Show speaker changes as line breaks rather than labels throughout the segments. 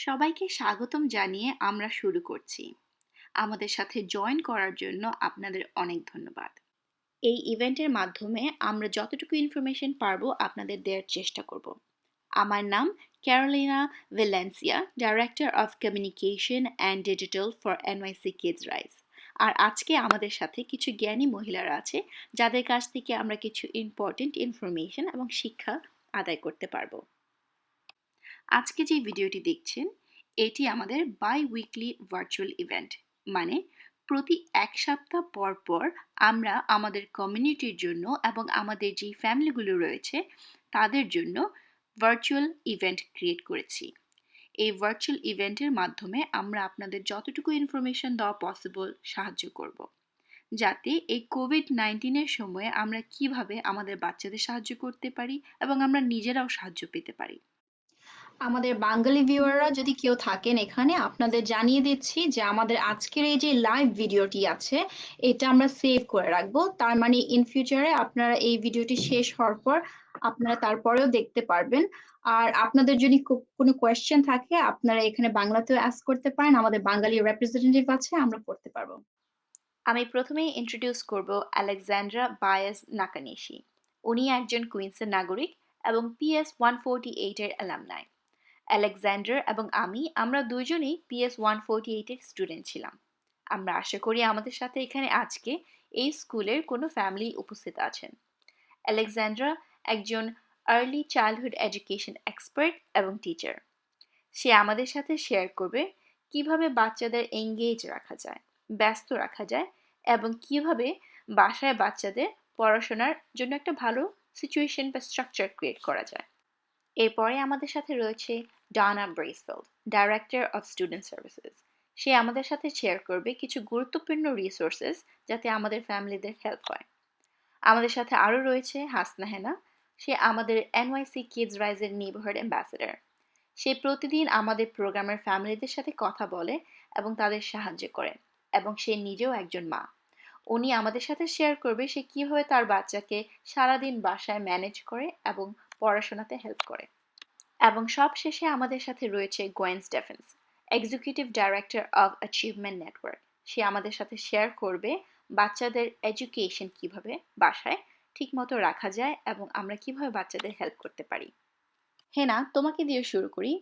সবাইকে স্বাগতম জানিয়ে আমরা শুরু করছি। আমাদের সাথে জয়েন করার জন্য আপনাদের অনেক ধন্যবাদ। এই ইভেন্টের মাধ্যমে আমরা যতটুকু ইনফরমেশন পারব আপনাদের দেওয়ার চেষ্টা করব। আমার নাম Carolina Valencia director of communication and digital for NYC Kids Rise আর আজকে আমাদের সাথে কিছু জ্ঞানী মহিলারা আছে, যাদের কাছ থেকে আমরা কিছু ইম্পর্টেন্ট ইনফরমেশন এবং শিক্ষা আদায় করতে পারব। আজকে যে ভিডিওটি দেখছেন, এটি আমাদের বাই উইকলি ভার্চুয়াল ইভেন্ট মানে প্রতি এক সপ্তাহ পর পর আমরা আমাদের কমিউনিটির জন্য এবং আমাদের যেই ফ্যামিলিগুলো রয়েছে, তাদের জন্য ভার্চুয়াল ইভেন্ট ক্রিয়েট করেছি। এই ভার্চুয়াল ইভেন্টের মাধ্যমে আমরা আপনাদের যতটুকু ইনফরমেশন দেওয়া পসিবল সাহায্য করব। যাতে এই কোভিড নাইন্টিনের সময়ে আমরা কীভাবে আমাদের বাচ্চাদের সাহায্য করতে পারি এবং আমরা নিজেরাও সাহায্য পেতে পারি।
আমাদের বাঙালি ভিউয়াররা যদি কেউ থাকেন এখানে, আপনাদের জানিয়ে দিচ্ছি যে আমাদের আজকের এই যে লাইভ ভিডিওটি আছে, এটা আমরা সেভ করে রাখব। তার মানে ইন ফিউচারে আপনারা এই ভিডিওটি শেষ হওয়ার পর আপনারা তারপরেও দেখতে পারবেন। আর আপনাদের যদি কোনো কোয়েশ্চেন থাকে, আপনারা এখানে বাংলাতেও অ্যাস্ক করতে পারেন। আমাদের বাঙালি রিপ্রেজেন্টেটিভ আছে, আমরা পড়তে পারব।
আমি প্রথমেই ইন্ট্রোডিউস করব আলেকজান্ড্রা বায়াস নাকানিশি উনি একজন কুইন্সের নাগরিক এবং পিএস ওয়ান ফোরটি এইটের অ্যালামনাই আলেকজান্ডার এবং আমি, আমরা দুজনেই পিএস ওয়ান ফোরটি এইটের স্টুডেন্ট ছিলাম। আমরা আশা করি আমাদের সাথে এখানে আজকে এই স্কুলের কোনো ফ্যামিলি উপস্থিত আছেন। আলেকজান্ড্রা একজন আর্লি চাইল্ডহুড এডুকেশন এক্সপার্ট এবং টিচার সে আমাদের সাথে শেয়ার করবে কীভাবে বাচ্চাদের এঙ্গেজ রাখা যায়, ব্যস্ত রাখা যায় এবং কীভাবে বাসায় বাচ্চাদের পড়াশোনার জন্য একটা ভালো সিচুয়েশন বা স্ট্রাকচার ক্রিয়েট করা যায়। এরপরে আমাদের সাথে রয়েছে Dana Bresfield director of student services সে আমাদের সাথে শেয়ার করবে কিছু গুরুত্বপূর্ণ রিসোর্সেস যাতে আমাদের ফ্যামিলিদের হেল্প হয়। আমাদের সাথে আরও রয়েছে হাসনা হেনা। সে আমাদের এনওয়াইসি কিডস রাইজের নেইবারহুড অ্যাম্বাসেডার সে প্রতিদিন আমাদের প্রোগ্রামের ফ্যামিলিদের সাথে কথা বলে এবং তাদের সাহায্য করে এবং সে নিজেও একজন মা। উনি আমাদের সাথে শেয়ার করবে সে কীভাবে তার বাচ্চাকে সারাদিন বাসায় ম্যানেজ করে এবং পড়াশোনাতে হেল্প করে। এবং সবশেষে আমাদের সাথে রয়েছে Gwen Stephens executive director of achievement network সে আমাদের সাথে শেয়ার করবে বাচ্চাদের এডুকেশন কীভাবে বাসায় ঠিকমতো রাখা যায় এবং আমরা কীভাবে বাচ্চাদের হেল্প করতে পারি। হেনা, তোমাকে দিয়ে শুরু করি।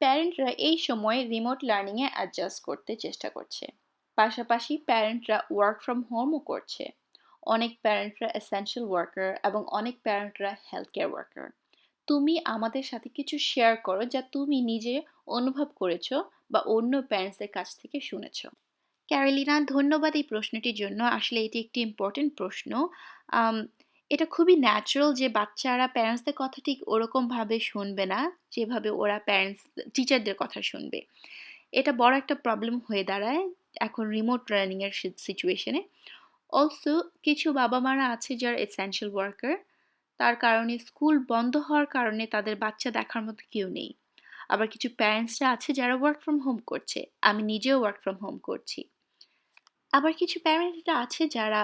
প্যারেন্টরা এই সময় রিমোট লার্নিংয়ে অ্যাডজাস্ট করতে চেষ্টা করছে। পাশাপাশি প্যারেন্টরা ওয়ার্ক ফ্রম হোমও করছে। অনেক প্যারেন্টরা এসেন্সিয়াল ওয়ার্কার এবং অনেক প্যারেন্টরা হেলথ কেয়ার ওয়ার্কার তুমি আমাদের সাথে কিছু শেয়ার করো যা তুমি নিজে অনুভব করেছ বা অন্য প্যারেন্টসের কাছ থেকে শুনেছ। ক্যারেলিনা, ধন্যবাদ এই প্রশ্নটির জন্য। আসলে এটি একটি ইম্পর্টেন্ট প্রশ্ন। এটা খুবই ন্যাচারাল যে বাচ্চারা প্যারেন্টসদের কথা ঠিক ওরকমভাবে শুনবে না, যেভাবে ওরা প্যারেন্টস টিচারদের কথা শুনবে। এটা বড় একটা প্রবলেম হয়ে দাঁড়ায় এখন রিমোট লার্নিংয়ের সিচুয়েশনে অলসো কিছু বাবা মারা আছে যারা এসেন্সিয়াল ওয়ার্কার তার কারণে স্কুল বন্ধ হওয়ার কারণে তাদের বাচ্চা দেখার মতো কেউ নেই। আবার কিছু প্যারেন্টসরা আছে যারা ওয়ার্ক ফ্রম হোম করছে। আমি নিজেও ওয়ার্ক ফ্রম হোম করছি। আবার কিছু প্যারেন্টরা আছে যারা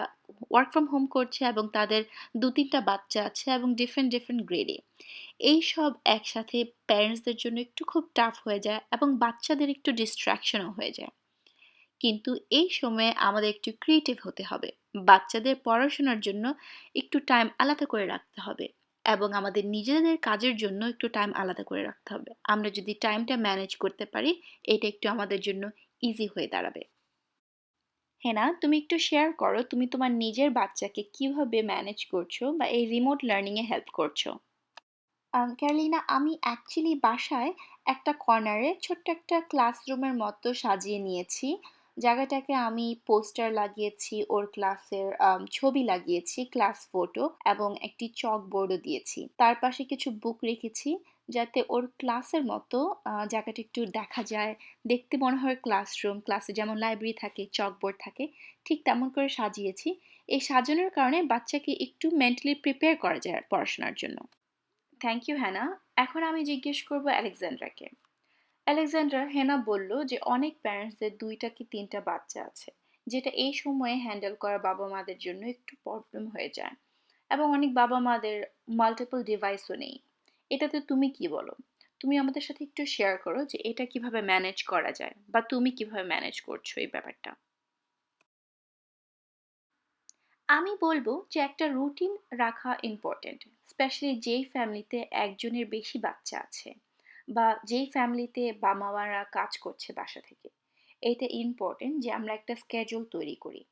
ওয়ার্ক ফ্রম হোম করছে এবং তাদের দু তিনটা বাচ্চা আছে এবং ডিফারেন্ট ডিফারেন্ট গ্রেডে এই সব একসাথে প্যারেন্টসদের জন্য একটু খুব টাফ হয়ে যায় এবং বাচ্চাদের একটু ডিস্ট্র্যাকশনও হয়ে যায়। কিন্তু এই সময়ে আমাদের একটু ক্রিয়েটিভ হতে হবে। বাচ্চাদের পড়াশোনার জন্য একটু টাইম আলাদা করে রাখতে হবে এবং আমাদের নিজেদের কাজের জন্য একটু টাইম আলাদা করে রাখতে হবে। আমরা যদি টাইমটা ম্যানেজ করতে পারি, এটা একটু আমাদের জন্য ইজি হয়ে দাঁড়াবে। হেনা, তুমি একটু শেয়ার করো, তুমি তোমার নিজের বাচ্চাকে কীভাবে ম্যানেজ করছ বা এই রিমোট লার্নিংয়ে হেল্প করছ? ক্যারলিনা, আমি অ্যাকচুয়ালি বাসায় একটা কর্নারে ছোট্ট একটা ক্লাসরুমের মতো সাজিয়ে নিয়েছি। জায়গাটাকে আমি পোস্টার লাগিয়েছি, ওর ক্লাসের ছবি লাগিয়েছি, ক্লাস ফটো এবং একটি চক বোর্ডও দিয়েছি। তার পাশে কিছু বুক রেখেছি যাতে ওর ক্লাসের মতো জায়গাটা একটু দেখা যায়। দেখতে মনে হয় ক্লাসরুম, ক্লাসে যেমন লাইব্রেরি থাকে, চকবোর্ড থাকে, ঠিক তেমন করে সাজিয়েছি। এই সাজানোর কারণে বাচ্চাকে একটু মেন্টালি প্রিপেয়ার করা যায় পড়াশোনার জন্য। Thank you, Hannah. এখন আমি জিজ্ঞেস করব অ্যালেকজান্ড্রাকে আলেকজান্ডার হেনা বলল যে অনেক প্যারেন্টসদের দুইটা কি তিনটা বাচ্চা আছে, যেটা এই সময়ে হ্যান্ডেল করা বাবা মাদের জন্য একটু প্রবলেম হয়ে যায়। এবং অনেক বাবা মাদের মাল্টিপল ডিভাইসও নেই। এটাতে তুমি কি বলো? তুমি আমাদের সাথে একটু শেয়ার করো যে এটা কীভাবে ম্যানেজ করা যায়, বা তুমি কীভাবে ম্যানেজ করছ এই ব্যাপারটা। আমি বলব যে একটা রুটিন রাখা ইম্পর্ট্যান্ট স্পেশালি যেই ফ্যামিলিতে একজনের বেশি বাচ্চা আছে। বা যেই ফ্যামিলিতে বাবা মারা কাজ করছে বাসা থেকে এটা ইম্পর্ট্যান্ট যে আমরা একটা স্কেজুল তৈরি করি।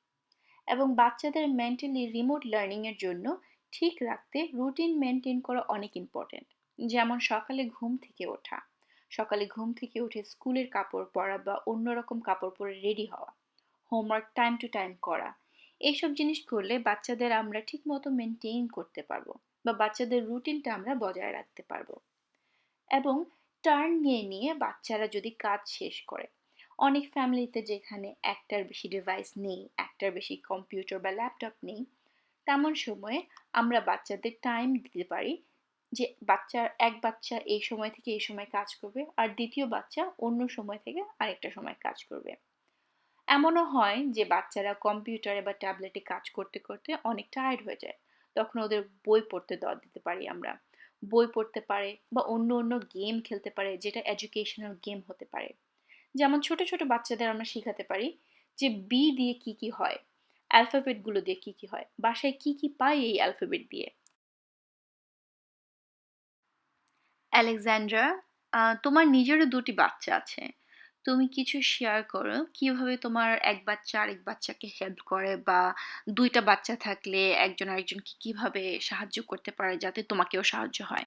এবং বাচ্চাদের মেন্টালি রিমোট লার্নিংয়ের জন্য ঠিক রাখতে রুটিন মেনটেন করা অনেক ইম্পর্ট্যান্ট যেমন সকালে ঘুম থেকে ওঠা, সকালে ঘুম থেকে উঠে স্কুলের কাপড় পরা বা অন্যরকম কাপড় পরে রেডি হওয়া হোমওয়ার্ক টাইম টু টাইম করা, এইসব জিনিস করলে বাচ্চাদের আমরা ঠিকমতো মেনটেন করতে পারব বা বাচ্চাদের রুটিনটা আমরা বজায় রাখতে পারব। এবং টার্ন নিয়ে নিয়ে বাচ্চারা যদি কাজ শেষ করে, অনেক ফ্যামিলিতে যেখানে একটার বেশি ডিভাইস নেই একটার বেশি কম্পিউটার বা ল্যাপটপ নেই, তেমন সময়ে আমরা বাচ্চাদের টাইম দিতে পারি যে বাচ্চার এক বাচ্চা এই সময় থেকে এই সময় কাজ করবে আর দ্বিতীয় বাচ্চা অন্য সময় থেকে আরেকটা সময় কাজ করবে। এমনও হয় যে বাচ্চারা কম্পিউটারে বা ট্যাবলেটে কাজ করতে করতে অনেক টায়ার্ড হয়ে যায়। তখন ওদের বই পড়তে দেওয়া দিতে পারি আমরা। বই পড়তে পারে বা অন্য অন্য গেম খেলতে পারে, যেটা এডুকেশনাল গেম হতে পারে। যেমন ছোট ছোট বাচ্চাদের আমরা শেখাতে পারি যে বি দিয়ে কি কি হয় অ্যালফাবেটগুলো দিয়ে কি কি হয়, বাসায় কি কি পাই এই অ্যালফাবেট দিয়ে। অ্যালেকজান্ড্রা তোমার নিজেরও দুটি বাচ্চা আছে। তুমি কিছু শেয়ার করো, কীভাবে তোমার এক বাচ্চা আরেক বাচ্চাকে হেল্প করে বা দুইটা বাচ্চা থাকলে একজন আরেকজনকে কীভাবে সাহায্য করতে পারে যাতে তোমাকেও সাহায্য হয়?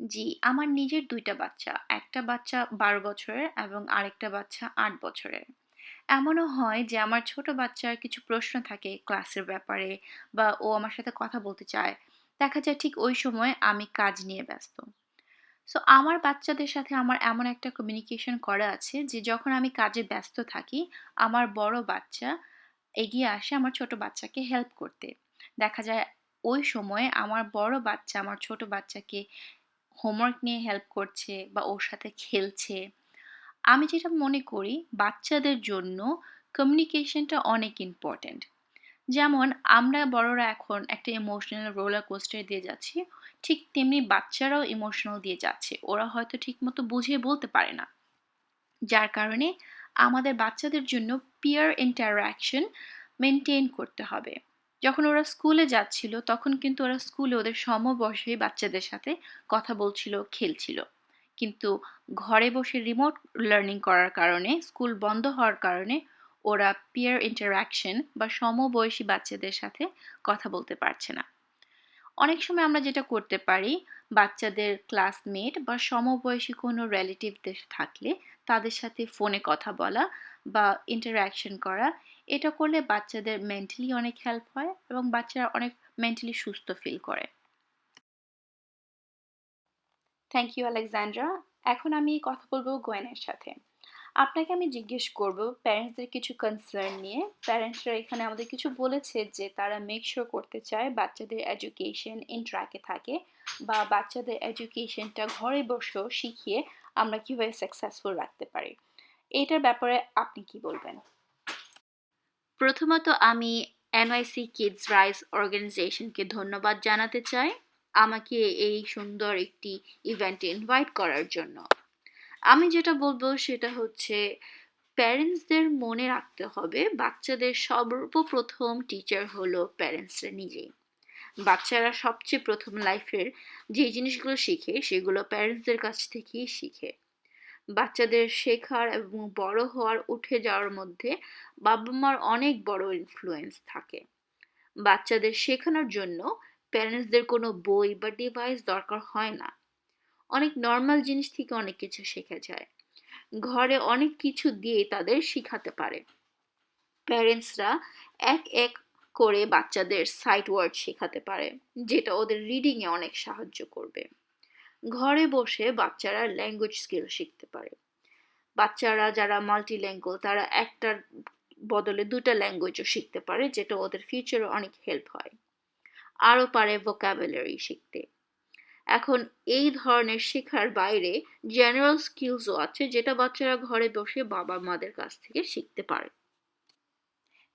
জি, আমার নিজের দুইটা বাচ্চা, একটা বাচ্চা বারো বছরের এবং আরেকটা বাচ্চা আট বছরের। এমনও হয় যে আমার ছোট বাচ্চার কিছু প্রশ্ন থাকে ক্লাসের ব্যাপারে বা ও আমার সাথে কথা বলতে চায়। দেখা যায় ঠিক ওই সময় আমি কাজ নিয়ে ব্যস্ত। সো আমার বাচ্চাদের সাথে আমার এমন একটা কমিউনিকেশন করা আছে যে, যখন আমি কাজে ব্যস্ত থাকি, আমার বড় বাচ্চা এগিয়ে আসে আমার ছোট বাচ্চাকে হেল্প করতে। দেখা যায় ওই সময়ে আমার বড় বাচ্চা আমার ছোট বাচ্চাকে হোমওয়ার্ক নিয়ে হেল্প করছে বা ওর সাথে খেলছে। আমি যেটা মনে করি, বাচ্চাদের জন্য কমিউনিকেশনটা অনেক ইম্পর্ট্যান্ট যেমন, আমরা বড়রা এখন একটা ইমোশনাল রোলার কোস্টার দিয়ে যাচ্ছি। ঠিক তেমনি বাচ্চারাও ইমোশনাল দিয়ে যাচ্ছে। ওরা হয়তো ঠিকমতো বুঝিয়ে বলতে পারে না। যার কারণে আমাদের বাচ্চাদের জন্য পিয়ার ইন্টারাকশন মেনটেন করতে হবে। যখন ওরা স্কুলে যাচ্ছিল, তখন কিন্তু ওরা স্কুলে ওদের সমবয়সী বাচ্চাদের সাথে কথা বলছিল, খেলছিল। কিন্তু ঘরে বসে রিমোট লার্নিং করার কারণে স্কুল বন্ধ হওয়ার কারণে ওরা পিয়ার ইন্টারাকশন বা সমবয়সী বাচ্চাদের সাথে কথা বলতে পারছে না। অনেক সময় আমরা যেটা করতে পারি, বাচ্চাদের ক্লাসমেট বা সমবয়সী কোনো রিলেটিভদের থাকলে তাদের সাথে ফোনে কথা বলা বা ইন্টারাকশন করা, এটা করলে বাচ্চাদের মেন্টালি অনেক হেল্প হয় এবং বাচ্চারা অনেক মেন্টালি সুস্থ ফিল করে। থ্যাংক ইউ আলেকজান্ড্রা এখন আমি কথা বলব গোয়েনের সাথে। আপনাকে আমি জিজ্ঞেস করব প্যারেন্টসদের কিছু কনসার্ন নিয়ে। প্যারেন্টসরা এখানে আমাদের কিছু বলেছে যে, তারা মেক শিওর করতে চায় বাচ্চাদের এডুকেশন ইন ট্র্যাকে থাকে বা বাচ্চাদের এডুকেশনটা ঘরে বসেও শিখিয়ে আমরা কীভাবে সাকসেসফুল রাখতে পারি। এটার ব্যাপারে আপনি কি বলবেন? প্রথমত আমি এনওয়াইসি কিডস রাইস অর্গানাইজেশনকে ধন্যবাদ জানাতে চাই। আমাকে এই সুন্দর একটি ইভেন্টে ইনভাইট করার জন্য। আমি যেটা বলব সেটা হচ্ছে প্যারেন্টসদের মনে রাখতে হবে, বাচ্চাদের সর্বপ্রথম টিচার হলো প্যারেন্টসরা নিজেই। বাচ্চারা সবচেয়ে প্রথম লাইফের যে জিনিসগুলো শিখে সেগুলো প্যারেন্টসদের কাছ থেকেই শিখে। বাচ্চাদের শেখার এবং বড় হওয়ার, উঠে যাওয়ার মধ্যে বাবা মার অনেক বড় ইনফ্লুয়েন্স থাকে। বাচ্চাদের শেখানোর জন্য প্যারেন্টসদের কোনো বই বা ডিভাইস দরকার হয় না। অনেক নর্মাল জিনিস থেকে অনেক কিছু শেখা যায়। ঘরে অনেক কিছু দিয়ে তাদের শিখাতে পারে। প্যারেন্টসরা এক এক করে বাচ্চাদের সাইট ওয়ার্ড শেখাতে পারে, যেটা ওদের রিডিংয়ে অনেক সাহায্য করবে। ঘরে বসে বাচ্চারা ল্যাঙ্গুয়েজ স্কিল শিখতে পারে। বাচ্চারা যারা মাল্টি ল্যাঙ্গুয়েজ তারা একটার বদলে দুটা ল্যাঙ্গুয়েজও শিখতে পারে, যেটা ওদের ফিউচারে অনেক হেল্প হয়। আরও পারে ভোকাবুলারি শিখতে। এখন এই ধরনের শেখার বাইরে জেনারেল স্কিলসও আছে যেটা বাচ্চারা ঘরে বসে বাবা মাদের কাছ থেকে শিখতে পারে।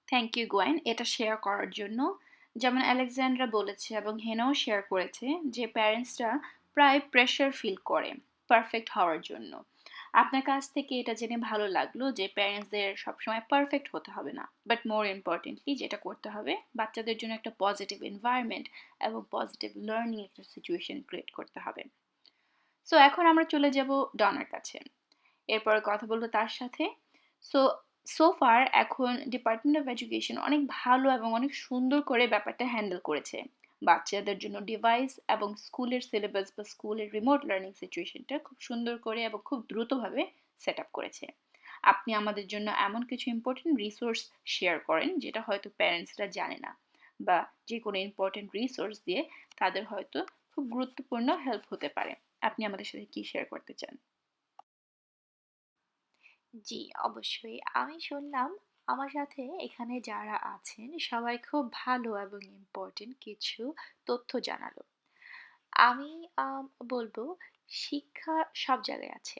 থ্যাংক ইউ গোয়েন এটা শেয়ার করার জন্য। যেমন আলেকজান্ড্রা বলেছে এবং হেনাও শেয়ার করেছে যে প্যারেন্টসরা প্রায় প্রেশার ফিল করে পারফেক্ট হওয়ার জন্য। আপনার কাছ থেকে এটা জেনে ভালো লাগল যে প্যারেন্টসদের সবসময় পারফেক্ট হতে হবে না। বাট মোর ইম্পর্টেন্টলি যেটা করতে হবে, বাচ্চাদের জন্য একটা পজিটিভ এনভায়রনমেন্ট এবং পজিটিভ লার্নিং একটা সিচুয়েশন ক্রিয়েট করতে হবে। সো এখন আমরা চলে যাব ডনার কাছে। এরপরে কথা বলব তার সাথে। সো সো ফার এখন ডিপার্টমেন্ট অফ এডুকেশন অনেক ভালো এবং অনেক সুন্দর করে ব্যাপারটা হ্যান্ডেল করেছে। বাচ্চাদের জন্য ডিভাইস এবং স্কুলের সিলেবাস বা স্কুলের রিমোট লার্নিং সিচুয়েশনটা খুব সুন্দর করে এবং খুব দ্রুতভাবে সেট আপ করেছে। আপনি আমাদের জন্য এমন কিছু ইম্পর্টেন্ট রিসোর্স শেয়ার করেন যেটা হয়তো প্যারেন্টসরা জানে না বা যে কোনো ইম্পর্টেন্ট রিসোর্স দিয়ে তাদের হয়তো খুব গুরুত্বপূর্ণ হেল্প হতে পারে। আপনি আমাদের সাথে কি শেয়ার করতে চান?
জি, অবশ্যই। আমি শুনলাম আমার সাথে এখানে যারা আছেন, সবাই খুব ভালো এবং ইম্পর্টেন্ট কিছু তথ্য জানালো। আমি বলব শিক্ষা সব জায়গায় আছে।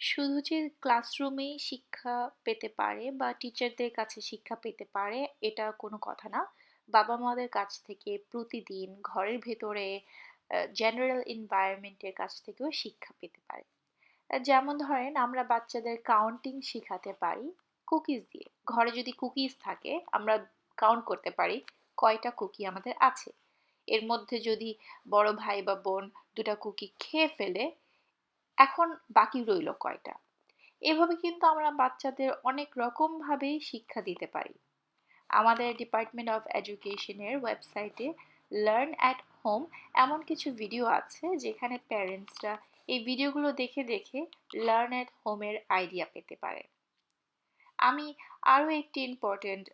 শুধু যে ক্লাসরুমেই শিক্ষা পেতে পারে বা টিচারদের কাছে শিক্ষা পেতে পারে, এটা কোনো কথা না। বাবা-মাদের কাছ থেকে প্রতিদিন ঘরের ভেতরে জেনারেল এনভায়রনমেন্টের কাছ থেকেও শিক্ষা পেতে পারে। যেমন ধরেন, আমরা বাচ্চাদের কাউন্টিং শিখাতে পারি কুকিজ দিয়ে। ঘরে যদি কুকিজ থাকে আমরা কাউন্ট করতে পারি কয়টা কুকি আমাদের আছে। এর মধ্যে যদি বড় ভাই বা বোন ২ টা কুকি খেয়ে ফেলে, এখন বাকি রইল কয়টা? এভাবে কিন্তু আমরা বাচ্চাদের অনেক রকমভাবেই শিক্ষা দিতে পারি। আমাদের ডিপার্টমেন্ট অফ এডুকেশনের ওয়েবসাইটে লার্ন অ্যাট হোম এমন কিছু ভিডিও আছে যেখানে প্যারেন্টসরা এই ভিডিওগুলো দেখে দেখে লার্ন অ্যাট হোমের আইডিয়া পেতে পারে আমি আরও একটি ইম্পর্টেন্ট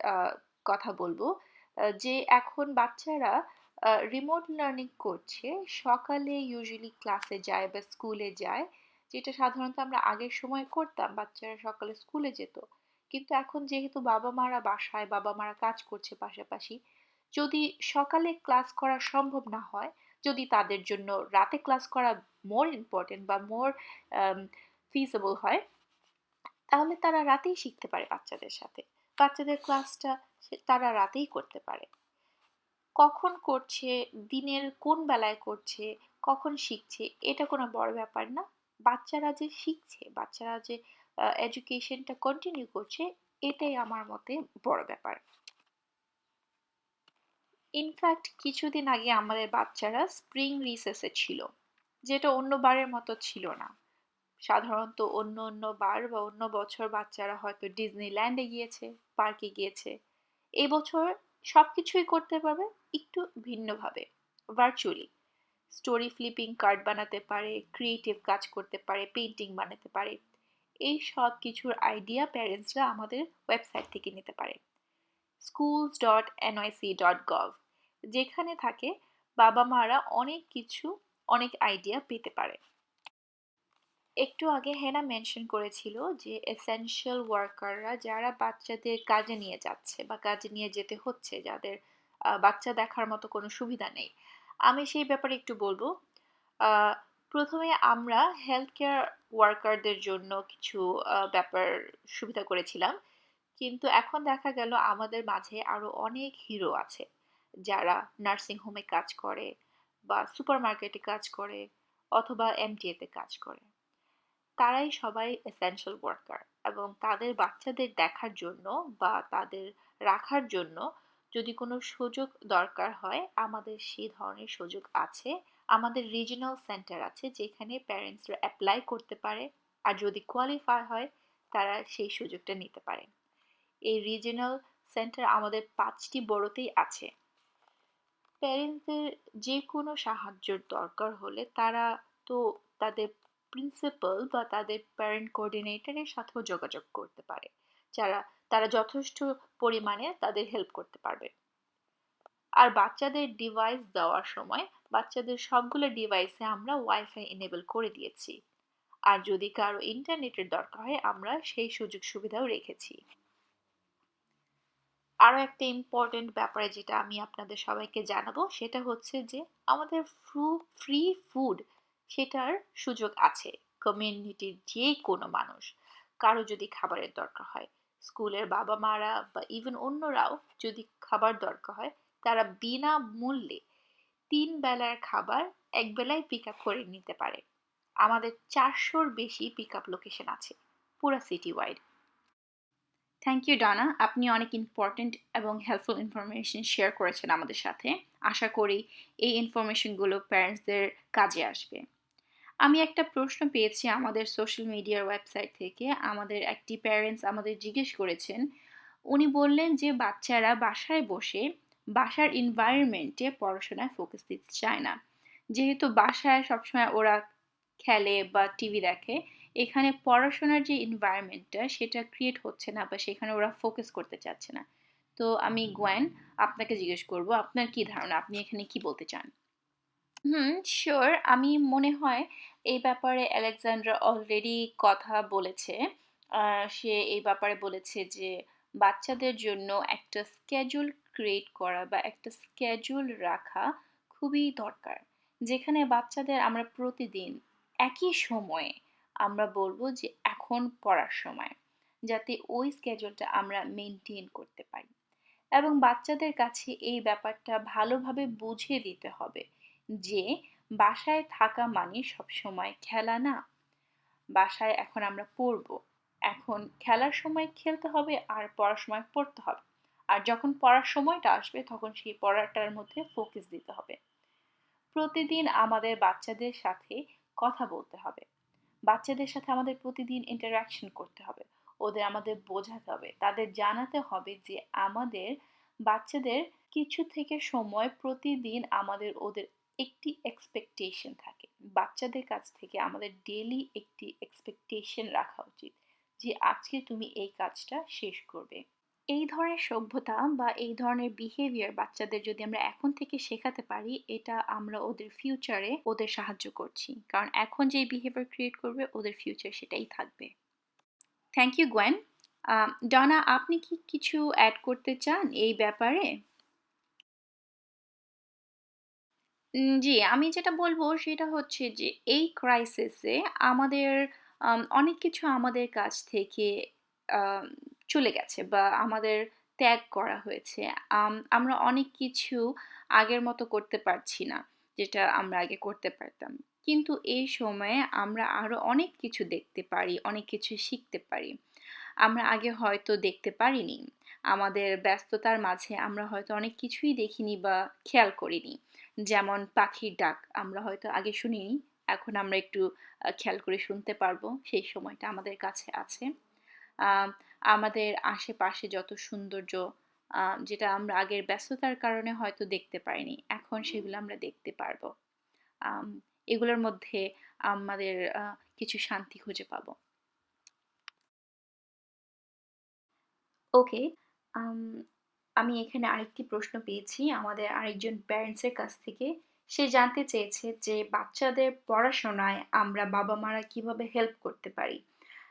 কথা বলব। যে এখন বাচ্চারা রিমোট লার্নিং করছে, সকালে ইউজুয়ালি ক্লাসে যায় বা স্কুলে যায়, যেটা সাধারণত আমরা আগের সময় করতাম, বাচ্চারা সকালে স্কুলে যেত। কিন্তু এখন যেহেতু বাবা মারা বাসায় বাবা মারা কাজ করছে পাশাপাশি, যদি সকালে ক্লাস করা সম্ভব না হয়, যদি তাদের জন্য রাতে ক্লাস করা মোর ইম্পর্টেন্ট বা মোর ফিজেবল হয় তাহলে তারা রাতেই শিখতে পারে বাচ্চাদের সাথে। বাচ্চাদের ক্লাসটা তারা রাতেই করতে পারে। কখন করছে, দিনের কোন বেলায় করছে, কখন শিখছে, এটা কোনো বড় ব্যাপার না। বাচ্চারা যে শিখছে, বাচ্চারা যে এডুকেশনটা কন্টিনিউ করছে, এটাই আমার মতে বড় ব্যাপার। ইনফ্যাক্ট কিছুদিন আগে আমাদের বাচ্চারা স্প্রিং রিসেসে ছিল, যেটা অন্য বারের মতো ছিল না। সাধারণত অন্য অন্য বার বা অন্য বছর বাচ্চারা হয়তো ডিজনিল্যান্ডে গিয়েছে, পার্কে গিয়েছে। এই বছর সব কিছুই করতে পারবে একটু ভিন্নভাবে ভার্চুয়ালি স্টোরি ফ্লিপিং কার্ড বানাতে পারে ক্রিয়েটিভ কাজ করতে পারে পেন্টিং বানাতে পারে। এই সব কিছুর আইডিয়া প্যারেন্টসরা আমাদের ওয়েবসাইট থেকে নিতে পারে। Schools dot NYC dot gov যেখানে থাকে বাবা মারা অনেক কিছু, অনেক আইডিয়া পেতে পারে। একটু আগে হেনা মেনশন করেছিল যে এসেনশিয়াল ওয়ার্কাররা যারা বাচ্চাদের কাজে নিয়ে যাচ্ছে বা কাজে নিয়ে যেতে হচ্ছে, যাদের বাচ্চা দেখার মতো কোনো সুবিধা নেই। আমি সেই ব্যাপারে একটু বলব। প্রথমে আমরা হেলথ কেয়ার ওয়ার্কারদের জন্য কিছু ব্যাপার সুবিধা করেছিলাম। কিন্তু এখন দেখা গেল আমাদের মাঝে আরও অনেক হিরো আছে। যারা নার্সিং হোমে কাজ করে বা সুপার মার্কেটে কাজ করে অথবা এমটিএতে কাজ করে। তারাই সবাই এসেনশিয়াল ওয়ার্কার এবং তাদের বাচ্চাদের দেখার জন্য বা তাদের রাখার জন্য যদি কোনো সুযোগ দরকার হয়, আমাদের সেই ধরনের সুযোগ আছে। আমাদের রিজিনাল সেন্টার আছে যেখানে প্যারেন্টসরা অ্যাপ্লাই করতে পারে আর যদি কোয়ালিফাই হয়, তারা সেই সুযোগটা নিতে পারে। এই রিজিনাল সেন্টার আমাদের পাঁচটি বড়তেই আছে। প্যারেন্টসদের যে কোনো সাহায্যের দরকার হলে তারা তো তাদের প্রিন্সিপাল বা তাদের প্যারেন্ট কোঅর্ডিনেটরের সাথেও যোগাযোগ করতে পারে। যারা, তারা যথেষ্ট পরিমাণে তাদের হেল্প করতে পারবে। আর বাচ্চাদের ডিভাইস দেওয়ার সময় বাচ্চাদের সবগুলো ডিভাইসে আমরা ওয়াইফাই এনেবল করে দিয়েছি। আর যদি কারও ইন্টারনেটের দরকার হয়, আমরা সেই সুযোগ সুবিধাও রেখেছি। আরও একটা ইম্পর্টেন্ট ব্যাপারে যেটা আমি আপনাদের সবাইকে জানাব, সেটা হচ্ছে যে আমাদের ফ্রু ফ্রি ফুড সেটার সুযোগ আছে। কমিউনিটির যে কোনো মানুষ। কারও যদি খাবারের দরকার হয়। স্কুলের বাবা মারা বা ইভেন অন্যরাও যদি খাবার দরকার হয়, তারা বিনা মূল্যে তিন বেলার খাবার এক বেলায় পিক আপ করে নিতে পারে। আমাদের চারশোর বেশি পিক আপ লোকেশন আছে পুরো সিটি ওয়াইড
থ্যাংক ইউ ডানা আপনি অনেক ইম্পর্ট্যান্ট এবং হেল্পফুল ইনফরমেশন শেয়ার করেছেন আমাদের সাথে। আশা করি এই ইনফরমেশনগুলো প্যারেন্টসদের কাজে আসবে। আমি একটা প্রশ্ন পেয়েছি আমাদের সোশ্যাল মিডিয়ার ওয়েবসাইট থেকে। আমাদের একটি প্যারেন্টস আমাদের জিজ্ঞেস করেছেন। উনি বললেন যে, বাচ্চারা বাসায় বসে বাসার এনভায়রনমেন্টে পড়াশোনায় ফোকাস দিতে চায় না। যেহেতু বাসায় সবসময় ওরা খেলে বা টিভি দেখে, এখানে পড়াশোনার যে এনভায়রনমেন্টটা সেটা ক্রিয়েট হচ্ছে না বা সেখানে ওরা ফোকাস করতে চাচ্ছে না। তো আমি গোয়েন আপনাকে জিজ্ঞেস করব, আপনার কি ধারণা? আপনি এখানে কি বলতে চান? হুম শিওর আমি মনে হয় এই ব্যাপারে আলেকজান্ড্রা অলরেডি কথা বলেছে। সে এই ব্যাপারে বলেছে যে বাচ্চাদের জন্য একটা স্কেজুল ক্রিয়েট করা বা একটা স্কেজুল রাখা খুবই দরকার। যেখানে বাচ্চাদের আমরা প্রতিদিন একই সময়ে আমরা বলব যে এখন পড়ার সময়, যাতে ওই স্কেজুলটা আমরা মেনটেন করতে পারি। এবং বাচ্চাদের কাছে এই ব্যাপারটা ভালোভাবে বুঝিয়ে দিতে হবে যে বাসায় থাকা মানে সবসময় খেলা না। বাসায় এখন আমরা পড়ব। এখন খেলার সময় খেলতে হবে আর পড়ার সময় পড়তে হবে। আর যখন পড়ার সময়টা আসবে তখন সেই পড়াটার মধ্যে ফোকাস দিতে হবে। প্রতিদিন আমাদের বাচ্চাদের সাথে কথা বলতে হবে। বাচ্চাদের সাথে আমাদের প্রতিদিন ইন্টারাকশন করতে হবে। ওদের আমাদের বোঝাতে হবে। তাদের জানাতে হবে যে আমাদের বাচ্চাদের কিছু থেকে সময় প্রতিদিন আমাদের ওদের একটি এক্সপেকটেশন থাকে। বাচ্চাদের কাছ থেকে আমাদের ডেলি একটি এক্সপেকটেশন রাখা উচিত যে আজকে তুমি এই কাজটা শেষ করবে। এই ধরনের সভ্যতা বা এই ধরনের বিহেভিয়ার বাচ্চাদের যদি আমরা এখন থেকে শেখাতে পারি, এটা আমরা ওদের ফিউচারে ওদের সাহায্য করছি। কারণ এখন যে বিহেভিয়ার ক্রিয়েট করবে, ওদের ফিউচার সেটাই থাকবে। থ্যাংক ইউ গোয়েন ডনা আপনি কি কিছু অ্যাড করতে চান এই ব্যাপারে? জি আমি যেটা বলব সেটা হচ্ছে যে এই ক্রাইসিসে আমাদের আম, অনেক কিছু আমাদের কাছ থেকে চলে গেছে বা আমাদের ত্যাগ করা হয়েছে। আম, আমরা অনেক কিছু আগের মতো করতে পারছি না যেটা আমরা আগে করতে পারতাম। কিন্তু এই সময়ে আমরা আরও অনেক কিছু দেখতে পারি অনেক কিছু শিখতে পারি। আমরা আগে হয়তো দেখতে পারিনি। আমাদের ব্যস্ততার মাঝে আমরা হয়তো অনেক কিছুই দেখিনি বা খেয়াল করিনি। যেমন পাখির ডাক আমরা হয়তো আগে শুনিনি এখন আমরা একটু খেয়াল করে শুনতে পারব সেই সময়টা আমাদের কাছে আছে। আম, আমাদের আশেপাশে যত সৌন্দর্য যেটা আমরা আগের ব্যস্ততার কারণে হয়তো দেখতে পাইনি এখন সেগুলো আমরা দেখতে পারব। এগুলোর মধ্যে আমাদের কিছু শান্তি খুঁজে পাবো। ওকে আমি এখানে আরেকটি প্রশ্ন পেয়েছি আমাদের আরেকজন প্যারেন্টসের কাছ থেকে। সে জানতে চেয়েছে যে বাচ্চাদের পড়াশোনায় আমরা বাবা মারা কীভাবে হেল্প করতে পারি?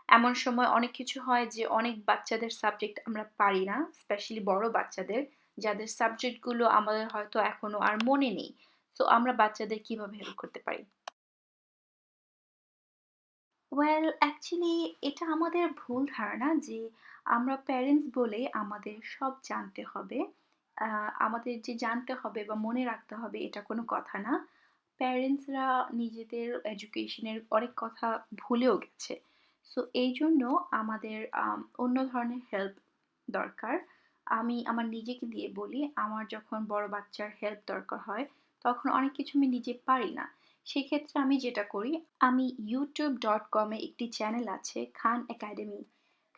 এমন সময় অনেক কিছু হয় যে অনেক বাচ্চাদের সাবজেক্ট আমরা পারি না স্পেশালি বড় বাচ্চাদের, যাদের সাবজেক্টগুলো আমাদের হয়তো এখনও আর মনে নেই। তো আমরা বাচ্চাদের কীভাবে হেল্প করতে পারি? ওয়েল অ্যাকচুয়ালি এটা আমাদের ভুল ধারণা যে আমরা প্যারেন্টস বলে আমাদের সব জানতে হবে। আমাদের যে জানতে হবে বা মনে রাখতে হবে এটা কোনো কথা না। প্যারেন্টসরা নিজেদের এডুকেশনের অনেক কথা ভুলেও গেছে। সো এই জন্য আমাদের অন্য ধরনের হেল্প দরকার। আমি আমার নিজেকে দিয়ে বলি, আমার যখন বড় বাচ্চার হেল্প দরকার হয়, তখন অনেক কিছু আমি নিজে পারি না। সেক্ষেত্রে আমি যেটা করি, আমি ইউটিউব ডট কমে একটি চ্যানেল আছে, খান একাডেমি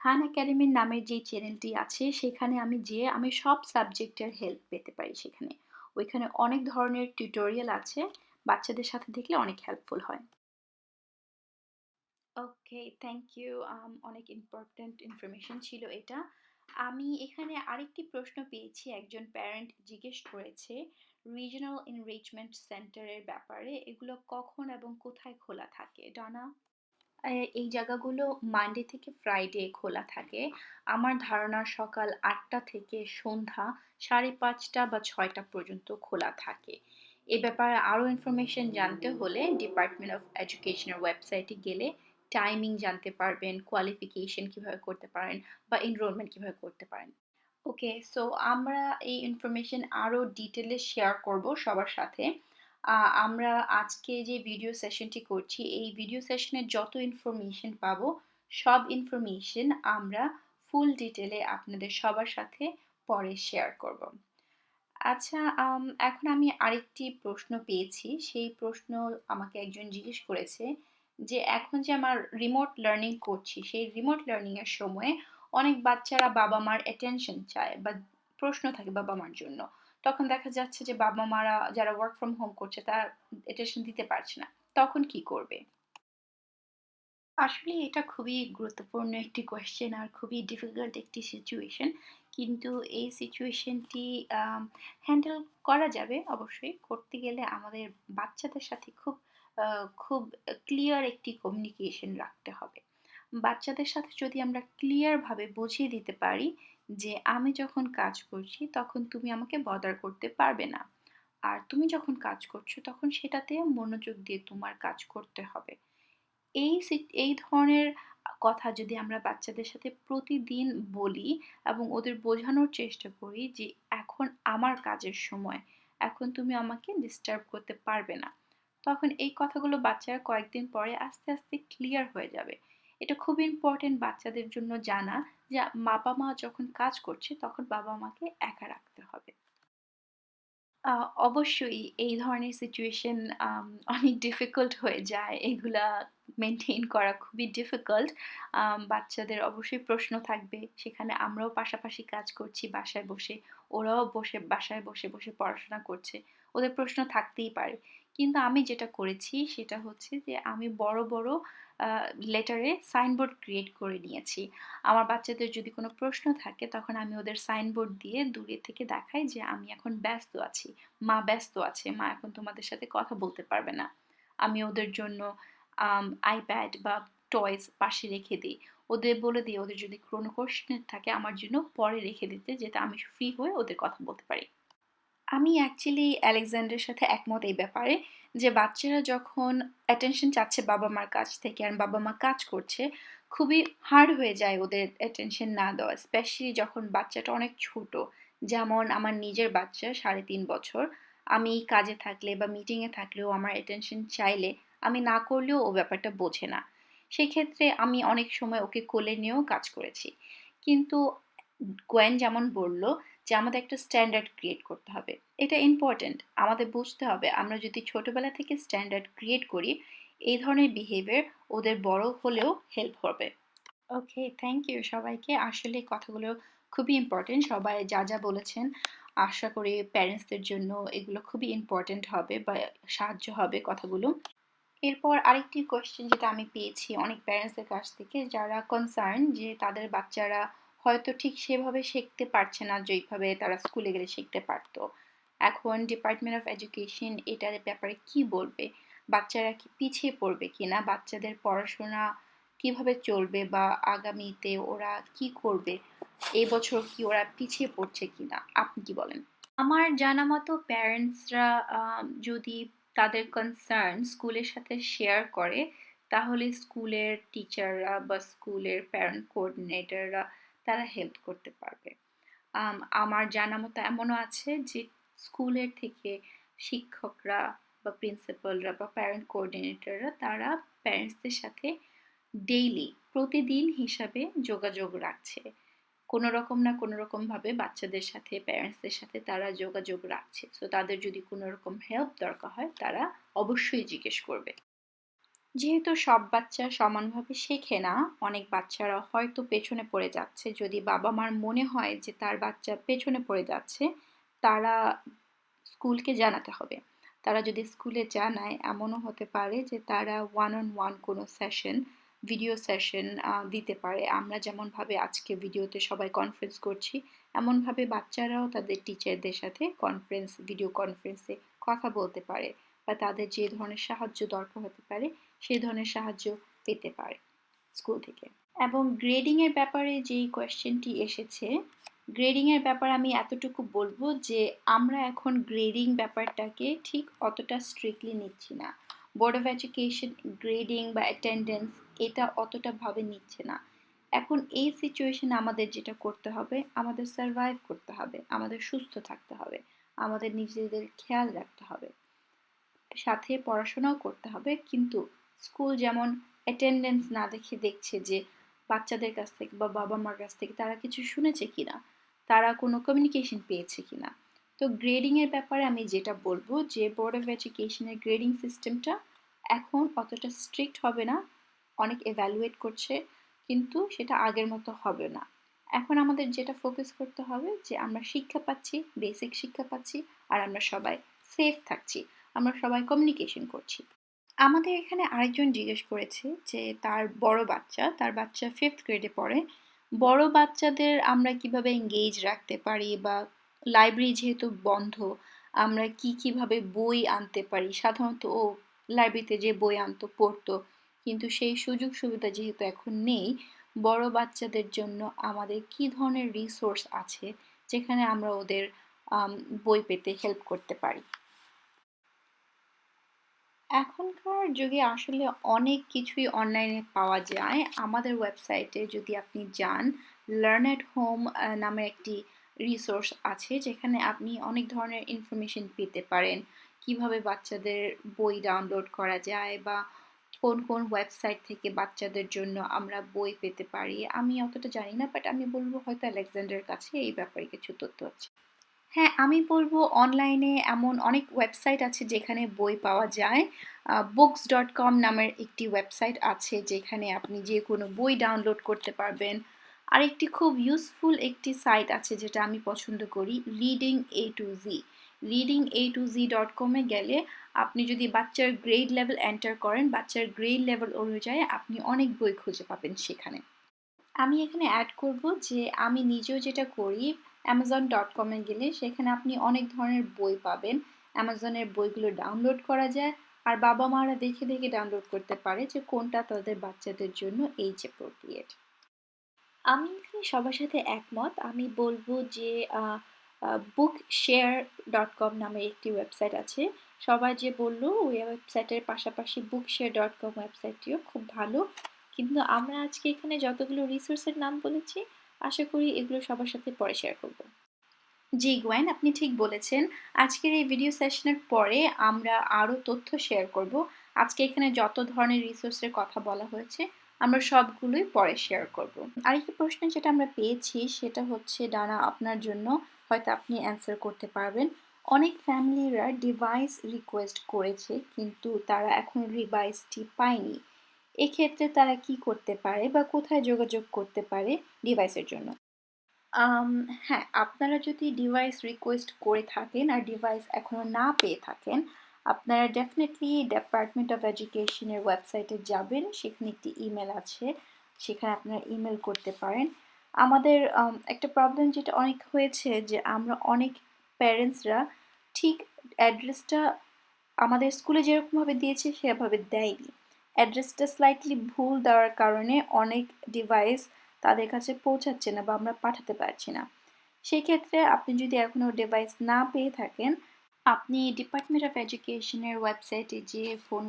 খান একাডেমির নামের যে চ্যানেলটি আছে, সেখানে আমি যেয়ে আমি সব সাবজেক্টের হেল্প পেতে পারি সেখানে। ওইখানে অনেক ধরনের টিউটোরিয়াল আছে, বাচ্চাদের সাথে দেখলে অনেক হেল্পফুল হয়। ওকে থ্যাংক ইউ অনেক ইম্পর্ট্যান্ট ইনফরমেশন ছিল এটা। আমি এখানে আরেকটি প্রশ্ন পেয়েছি, একজন প্যারেন্ট জিজ্ঞেস করেছে রিজনাল এনরিচমেন্ট সেন্টারের ব্যাপারে এগুলো কখন এবং কোথায় খোলা থাকে? ডানা? এই জায়গাগুলো মানডে থেকে ফ্রাইডে খোলা থাকে। আমার ধারণা সকাল আটটা থেকে সন্ধ্যা সাড়ে পাঁচটা বা ছয়টা পর্যন্ত খোলা থাকে। এ ব্যাপারে আরও ইনফরমেশন জানতে হলে ডিপার্টমেন্ট অফ এডুকেশনের ওয়েবসাইটে গেলে টাইমিং জানতে পারবেন কোয়ালিফিকেশন কীভাবে করতে পারেন বা এনরোলমেন্ট কীভাবে করতে পারেন। ওকে সো আমরা এই ইনফরমেশন আরও ডিটেলে শেয়ার করব সবার সাথে। আমরা আজকে যে ভিডিও সেশনটি করছি, এই ভিডিও সেশনে যত ইনফরমেশন পাবো, সব ইনফরমেশন আমরা ফুল ডিটেলে আপনাদের সবার সাথে পরে শেয়ার করব। আচ্ছা, এখন আমি আরেকটি প্রশ্ন পেয়েছি। সেই প্রশ্ন আমাকে একজন জিজ্ঞেস করেছে যে, এখন যে আমার রিমোট লার্নিং করছি, সেই রিমোট লার্নিং এর সময়ে অনেক বাচ্চারা বাবা-মার অ্যাটেনশন চায় বা প্রশ্ন থাকে বাবা-মার জন্য। তখন দেখা যাচ্ছে যে বাবা-মারা যারা ওয়ার্ক ফ্রম হোম করছে, তারা অ্যাটেনশন দিতে পারছে না। তখন কি করবে? আসলে এটা খুবই গুরুত্বপূর্ণ একটি কোয়েশ্চেন আর খুবই ডিফিকাল্ট একটি সিচুয়েশন। কিন্তু এই সিচুয়েশনটি হ্যান্ডেল করা যাবে অবশ্যই। করতে গেলে আমাদের বাচ্চাদের সাথে খুব খুব ক্লিয়ার একটি কমিউনিকেশন রাখতে হবে। বাচ্চাদের সাথে যদি আমরা ক্লিয়ারভাবে বুঝিয়ে দিতে পারি যে, "আমি যখন কাজ করছি তখন তুমি আমাকে বদার করতে পারবে না। আর তুমি যখন কাজ করছ তখন সেটাতে মনোযোগ দিয়ে তোমার কাজ করতে হবে।" এই এই ধরনের কথা যদি আমরা বাচ্চাদের সাথে প্রতিদিন বলি এবং ওদের বোঝানোর চেষ্টা করি যে, "এখন আমার কাজের সময়। এখন তুমি আমাকে ডিস্টার্ব করতে পারবে না।" তখন এই কথাগুলো বাচ্চারা কয়েকদিন পরে আস্তে, আস্তে ক্লিয়ার হয়ে যাবে। এটা খুব ইম্পোর্টেন্ট বাচ্চাদের জন্য জানা যে, বাবা-মা যখন কাজ করছে তখন বাবা-মাকে একা রাখতে হবে। অবশ্যই এই ধরনের সিচুয়েশন অনেক ডিফিকাল্ট হয়ে যায়। এগুলা মেনটেন করা খুবই ডিফিকাল্ট। বাচ্চাদের অবশ্যই প্রশ্ন থাকবে। সেখানে আমরাও পাশাপাশি কাজ করছি বাসায় বসে। ওরাও বসে বাসায় বসে, বসে পড়াশোনা করছে। ওদের প্রশ্ন থাকতেই পারে। কিন্তু আমি যেটা করেছি সেটা হচ্ছে যে আমি বড়, বড় লেটারে সাইনবোর্ড ক্রিয়েট করে নিয়েছি। আমার বাচ্চাদের যদি কোনো প্রশ্ন থাকে তখন আমি ওদের সাইনবোর্ড দিয়ে দূরে থেকে দেখাই যে, "আমি এখন ব্যস্ত আছি। মা ব্যস্ত আছে। মা এখন তোমাদের সাথে কথা বলতে পারবে না।" আমি ওদের জন্য আইপ্যাড বা টয়স পাশে রেখে দিই ওদের বলে দিই ওদের যদি কোনো কোয়েশ্চেন থাকে আমার জন্য পরে রেখে দিতে যাতে আমি ফ্রি হয়ে ওদের কথা বলতে পারি। আমি অ্যাকচুয়ালি আলেকজান্ডারের সাথে একমত এই ব্যাপারে যে বাচ্চারা যখন অ্যাটেনশন চাচ্ছে বাবা-মার কাছ থেকে আর বাবা-মা কাজ করছে, খুবই হার্ড হয়ে যায় ওদের অ্যাটেনশন না দেওয়া। স্পেশালি যখন বাচ্চাটা অনেক ছোট। যেমন আমার নিজের বাচ্চা ৩.৫ বছর। আমি কাজে থাকলে বা মিটিংয়ে থাকলেও আমার অ্যাটেনশন চাইলে আমি না করলেও ও ব্যাপারটা বোঝে না। সেক্ষেত্রে আমি অনেক সময় ওকে কোলে নিয়েও কাজ করেছি। কিন্তু গোয়েন যেমন বলল যে আমাদের একটা স্ট্যান্ডার্ড ক্রিয়েট করতে হবে। এটা ইম্পোর্টেন্ট। আমাদের বুঝতে হবে আমরা যদি ছোটবেলা থেকে স্ট্যান্ডার্ড ক্রিয়েট করি, এই ধরনের বিহেভিয়ার ওদের বড় হলেও হেল্প হবে। ওকে, থ্যাংক ইউ সবাইকে। আসলে কথাগুলো খুবই ইম্পোর্টেন্ট। সবাই যা, যা বলেছেন আশা করি প্যারেন্টসদের জন্য এগুলো খুবই ইম্পোর্টেন্ট হবে বা সাহায্য হবে কথাগুলো। এরপর আরেকটি কোয়েশ্চেন যেটা আমি পেয়েছি অনেক প্যারেন্টসদের কাছ থেকে যারা কনসার্ন যে তাদের বাচ্চারা হয়তো ঠিক সেভাবে শিখতে পারছে না যেইভাবে তারা স্কুলে গেলে শিখতে পারত। এখন ডিপার্টমেন্ট অফ এডুকেশন এটার ব্যাপারে কি বলবে? বাচ্চারা কি পিছিয়ে পড়বে কিনা? বাচ্চাদের পড়াশোনা কীভাবে চলবে বা আগামীতে ওরা কি করবে? এই বছর কি ওরা পিছিয়ে পড়ছে কিনা? আপনি কি বলেন? আমার জানা মতো প্যারেন্টসরা যদি তাদের কনসার্ন স্কুলের সাথে শেয়ার করে, তাহলে স্কুলের টিচাররা বা স্কুলের প্যারেন্ট কোঅর্ডিনেটররা তারা হেল্প করতে পারবে। আমার জানা মতো এমনও আছে যে স্কুলের থেকে শিক্ষকরা বা প্রিন্সিপালরা বা প্যারেন্ট কোঅর্ডিনেটররা তারা প্যারেন্টসদের সাথে ডেইলি প্রতিদিন হিসাবে যোগাযোগ রাখছে। কোনো রকম না কোনো রকমভাবে বাচ্চাদের সাথে প্যারেন্টসদের সাথে তারা যোগাযোগ রাখছে। সো তাদের যদি কোনো রকম হেল্প দরকার হয়, তারা অবশ্যই জিজ্ঞেস করবে। যেহেতু সব বাচ্চা সমানভাবে শেখে না, অনেক বাচ্চারা হয়তো পেছনে পড়ে যাচ্ছে। যদি বাবা-মার মনে হয় যে তার বাচ্চা পেছনে পড়ে যাচ্ছে, তারা স্কুলকে জানাতে হবে। তারা যদি স্কুলে জানায় এমনও হতে পারে যে তারা ওয়ান অন ওয়ান কোনো সেশন, ভিডিও সেশন দিতে পারে। আমরা যেমনভাবে আজকে ভিডিওতে সবাই কনফারেন্স করছি, এমনভাবে বাচ্চারাও তাদের টিচারদের সাথে কনফারেন্স, ভিডিও কনফারেন্সে কথা বলতে পারে বা তাদের যে ধরনের সাহায্য দরকার হতে পারে, সেই ধরনের সাহায্য পেতে পারে স্কুল থেকে। এবং গ্রেডিং এর ব্যাপারে যেই কোয়েশ্চেনটি এসেছে, গ্রেডিং এর ব্যাপারে আমি এতটুকু বলব যে আমরা এখন গ্রেডিং ব্যাপারটাকে ঠিক অতটা স্ট্রিক্টলি নিচ্ছি না। বোর্ড অফ এডুকেশন গ্রেডিং বা অ্যাটেন্ডেন্স এটা অতটা ভাবে নিচ্ছে না। এখন এই সিচুয়েশনে আমাদের যেটা করতে হবে, আমাদের সারভাইভ করতে হবে, আমাদের সুস্থ থাকতে হবে, আমাদের নিজেদের খেয়াল রাখতে হবে। সাথে পড়াশোনাও করতে হবে কিন্তু স্কুল যেমন অ্যাটেন্ডেন্স না দেখে দেখছে যে বাচ্চাদের কাছ থেকে বা বাবা মার কাছ থেকে তারা কিছু শুনেছে কি না তারা কোনো কমিউনিকেশন পেয়েছে কিনা। তো গ্রেডিংয়ের ব্যাপারে আমি যেটা বলব যে বোর্ড অফ এডুকেশনের গ্রেডিং সিস্টেমটা এখন অতটা স্ট্রিক্ট হবে না, অনেক এভ্যালুয়েট করছে, কিন্তু সেটা আগের মতো হবে না। এখন আমাদের যেটা ফোকাস করতে হবে যে আমরা শিক্ষা পাচ্ছি বেসিক শিক্ষা পাচ্ছি, আর আমরা সবাই সেফ থাকছি, আমরা সবাই কমিউনিকেশন করছি। আমাদের এখানে আরেকজন জিজ্ঞেস করেছে যে তার বড় বাচ্চা, তার বাচ্চা ফিফথ গ্রেডে পড়ে। বড় বাচ্চাদের আমরা কীভাবে এঙ্গেজ রাখতে পারি বা লাইব্রেরি যেহেতু বন্ধ, আমরা কি কীভাবে বই আনতে পারি? সাধারণত ও লাইব্রেরিতে যে বই আনতো, পড়তো, কিন্তু সেই সুযোগ সুবিধা যেহেতু এখন নেই, বড় বাচ্চাদের জন্য আমাদের কি ধরনের রিসোর্স আছে যেখানে আমরা ওদের বই পেতে হেল্প করতে পারি? এখনকার যুগে আসলে অনেক কিছুই অনলাইনে পাওয়া যায়। আমাদের ওয়েবসাইটে যদি আপনি যান লার্ন এট হোম নামে একটি রিসোর্স আছে যেখানে আপনি অনেক ধরনের ইনফরমেশন পেতে পারেন। কীভাবে বাচ্চাদের বই ডাউনলোড করা যায় বা কোন কোন ওয়েবসাইট থেকে বাচ্চাদের জন্য আমরা বই পেতে পারি, আমি অতটা জানি না বাট আমি বলব হয়তো আলেকজান্ডার কাছে এই ব্যাপারে কিছু তথ্য আছে। হ্যাঁ আমি বলব অনলাইনে এমন অনেক ওয়েবসাইট আছে যেখানে বই পাওয়া যায়। বুকস ডট কম নামের একটি ওয়েবসাইট আছে যেখানে আপনি যে কোনো বই ডাউনলোড করতে পারবেন। আরেকটি খুব ইউজফুল একটি সাইট আছে যেটা আমি পছন্দ করি reading A to Z reading A to Z dot কমে গেলে আপনি যদি বাচ্চার গ্রেড লেভেল এন্টার করেন, বাচ্চার গ্রেড লেভেল অনুযায়ী আপনি অনেক বই খুঁজে পাবেন সেখানে। আমি এখানে অ্যাড করব যে আমি নিজেও যেটা করি অ্যামাজন ডট কমে গেলে সেখানে আপনি অনেক ধরনের বই পাবেন। অ্যামাজনের বইগুলো ডাউনলোড করা যায়। আর বাবা মারা দেখে দেখে ডাউনলোড করতে পারে যে কোনটা তাদের বাচ্চাদের জন্য এইজ অ্যাপ্রোপ্রিয়েট আমি এখানে সবার সাথে একমত। আমি বলব যে বুক শেয়ার ডট কম নামের একটি ওয়েবসাইট আছে। সবাই যে বলল, ওই ওয়েবসাইটের পাশাপাশি বুক শেয়ার ডট কম ওয়েবসাইটটিও খুব ভালো। কিন্তু আমরা আজকে এখানে যতগুলো রিসোর্সের নাম বলেছি আশা করি এগুলো সবার সাথে পরে শেয়ার করব। জি, গোয়েন, আপনি ঠিক বলেছেন। আজকের এই ভিডিও সেশনের পরে আমরা আরও তথ্য শেয়ার করব। আজকে এখানে যত ধরনের রিসোর্সের কথা বলা হয়েছে, আমরা সবগুলোই পরে শেয়ার করব। আরেকটি প্রশ্ন যেটা আমরা পেয়েছি, সেটা হচ্ছে, ডানা, আপনার জন্য হয়তো আপনি অ্যান্সার করতে পারবেন। অনেক ফ্যামিলিরা ডিভাইস রিকোয়েস্ট করেছে, কিন্তু তারা এখন ডিভাইসটি পায়নি। এক্ষেত্রে তারা কি করতে পারে বা কোথায় যোগাযোগ করতে পারে ডিভাইসের জন্য? হ্যাঁ আপনারা যদি ডিভাইস রিকোয়েস্ট করে থাকেন আর ডিভাইস এখনও না পেয়ে থাকেন, আপনারা ডেফিনেটলি ডিপার্টমেন্ট অফ এডুকেশনের ওয়েবসাইটে যাবেন। সেখানে একটি ইমেল আছে, সেখানে আপনারা ইমেল করতে পারেন। আমাদের একটা প্রবলেম যেটা অনেক হয়েছে যে আমরা অনেক প্যারেন্টসরা ঠিক অ্যাড্রেসটা আমাদের স্কুলে যেরকমভাবে দিয়েছে, সেভাবে দেয়নি। অ্যাড্রেসটা স্লাইটলি ভুল দেওয়ার কারণে অনেক ডিভাইস তাদের কাছে পৌঁছাচ্ছে না বা আমরা পাঠাতে পারছি না। সেক্ষেত্রে আপনি যদি এখনও ডিভাইস না পেয়ে থাকেন, আপনি ডিপার্টমেন্ট অফ এডুকেশনের ওয়েবসাইটে যে ফোন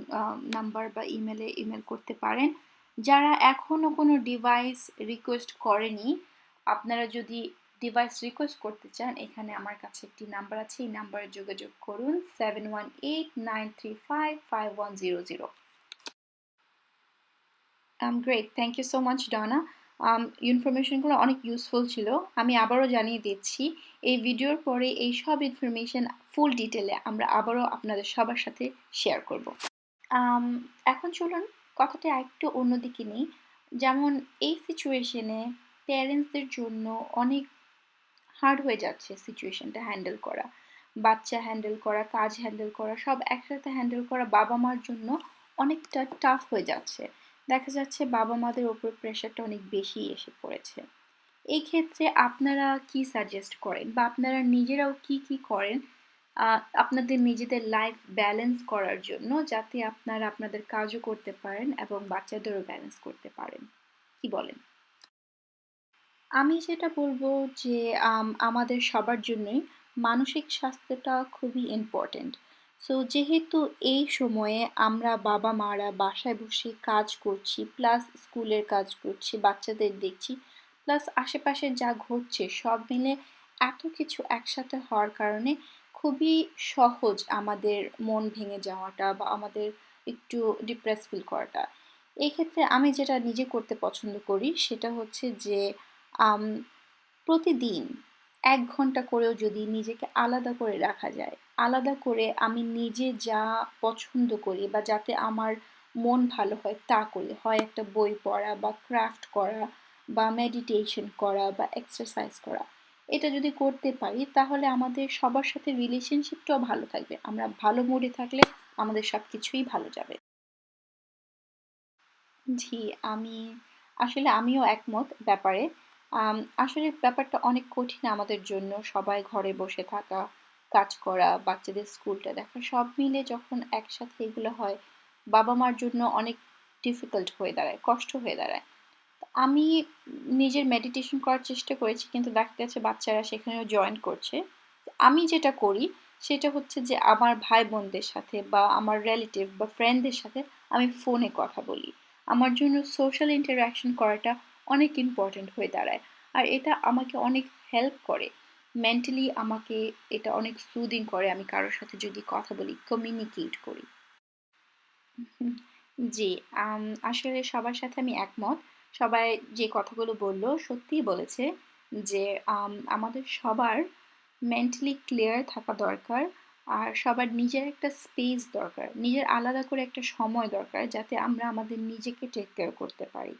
নাম্বার বা ইমেলে ইমেল করতে পারেন। যারা এখনও কোনো ডিভাইস রিকোয়েস্ট করেনি, আপনারা যদি ডিভাইস রিকোয়েস্ট করতে চান, এখানে আমার কাছে একটি নাম্বার আছে, এই নাম্বারে যোগাযোগ করুন seven one eight nine three five five one zero zero great thank you so much Donna ইনফরমেশনগুলো অনেক ইউজফুল ছিল। আমি আবারও জানিয়ে দিচ্ছি, এই ভিডিওর পরে এই সব ইনফরমেশন ফুল ডিটেলে আমরা আবারও আপনাদের সবার সাথে শেয়ার করব। এখন চলুন কথাটা একটু অন্যদিকে নেই। যেমন এই সিচুয়েশনে প্যারেন্টসদের জন্য অনেক হার্ড হয়ে যাচ্ছে সিচুয়েশনটা হ্যান্ডেল করা। বাচ্চা হ্যান্ডেল করা, কাজ হ্যান্ডেল করা, সব একসাথে হ্যান্ডেল করা বাবা মার জন্য অনেকটা টাফ হয়ে যাচ্ছে। দেখা যাচ্ছে বাবা মাদের ওপর প্রেশারটা অনেক বেশি এসে পড়েছে। এই ক্ষেত্রে আপনারা কি সাজেস্ট করেন বা আপনারা নিজেরাও কি কি করেন আপনাদের নিজেদের লাইফ ব্যালেন্স করার জন্য যাতে আপনারা আপনাদের কাজও করতে পারেন এবং বাচ্চাদেরও ব্যালেন্স করতে পারেন? কি বলেন? আমি যেটা বলব যে আমাদের সবার জন্যই মানসিক স্বাস্থ্যটা খুবই ইম্পর্টেন্ট সো যেহেতু এই সময়ে আমরা বাবা মারা বাসায় বসে কাজ করছি প্লাস স্কুলের কাজ করছি, বাচ্চাদের দেখছি প্লাস আশেপাশে যা ঘটছে, সব মিলে এত কিছু একসাথে হওয়ার কারণে খুবই সহজ আমাদের মন ভেঙে যাওয়াটা বা আমাদের একটু ডিপ্রেস ফিল করাটা। এই ক্ষেত্রে আমি যেটা নিজে করতে পছন্দ করি, সেটা হচ্ছে যে প্রতিদিন এক ঘণ্টা করেও যদি নিজেকে আলাদা করে রাখা যায়, আলাদা করে আমি নিজে যা পছন্দ করি বা যাতে আমার মন ভালো হয় তা করি। হয় একটা বই পড়া বা ক্রাফট করা বা মেডিটেশন করা বা এক্সারসাইজ করা। এটা যদি করতে পারি তাহলে আমাদের সবার সাথে রিলেশনশিপটাও ভালো থাকবে। আমরা ভালো মুডে থাকলে আমাদের সব কিছুই ভালো যাবে। জি, আমি, আসলে আমিও একমত ব্যাপারে। আসলে ব্যাপারটা অনেক কঠিন আমাদের জন্য। সবাই ঘরে বসে থাকা, কাজ করা, বাচ্চাদের স্কুলটা দেখা, সব মিলে যখন একসাথে এগুলো হয় বাবা মার জন্য অনেক ডিফিকাল্ট হয়ে দাঁড়ায়, কষ্ট হয়ে দাঁড়ায়। আমি নিজের মেডিটেশন করার চেষ্টা করেছি, কিন্তু দেখা গেছে বাচ্চারা সেখানেও জয়েন করছে। আমি যেটা করি, সেটা হচ্ছে যে আমার ভাই বোনদের সাথে বা আমার রিলেটিভ বা ফ্রেন্ডদের সাথে আমি ফোনে কথা বলি। আমার জন্য সোশ্যাল ইন্টারাকশন করাটা অনেক ইম্পর্ট্যান্ট হয়ে দাঁড়ায়। আর এটা আমাকে অনেক হেল্প করে। মেন্টালি আমাকে এটা অনেক সুদিং করে। আমি কারোর সাথে যদি কথা বলি কমিউনিকেট করি। জি আসলে সবার সাথে আমি একমত। সবাই যে কথাগুলো বলল সত্যিই বলেছে যে আম, আমাদের সবার মেন্টালি ক্লিয়ার থাকা দরকার। আর সবার নিজের একটা স্পেস দরকার। নিজের আলাদা করে একটা সময় দরকার যাতে আমরা আমাদের নিজেকে টেক কেয়ার করতে পারি।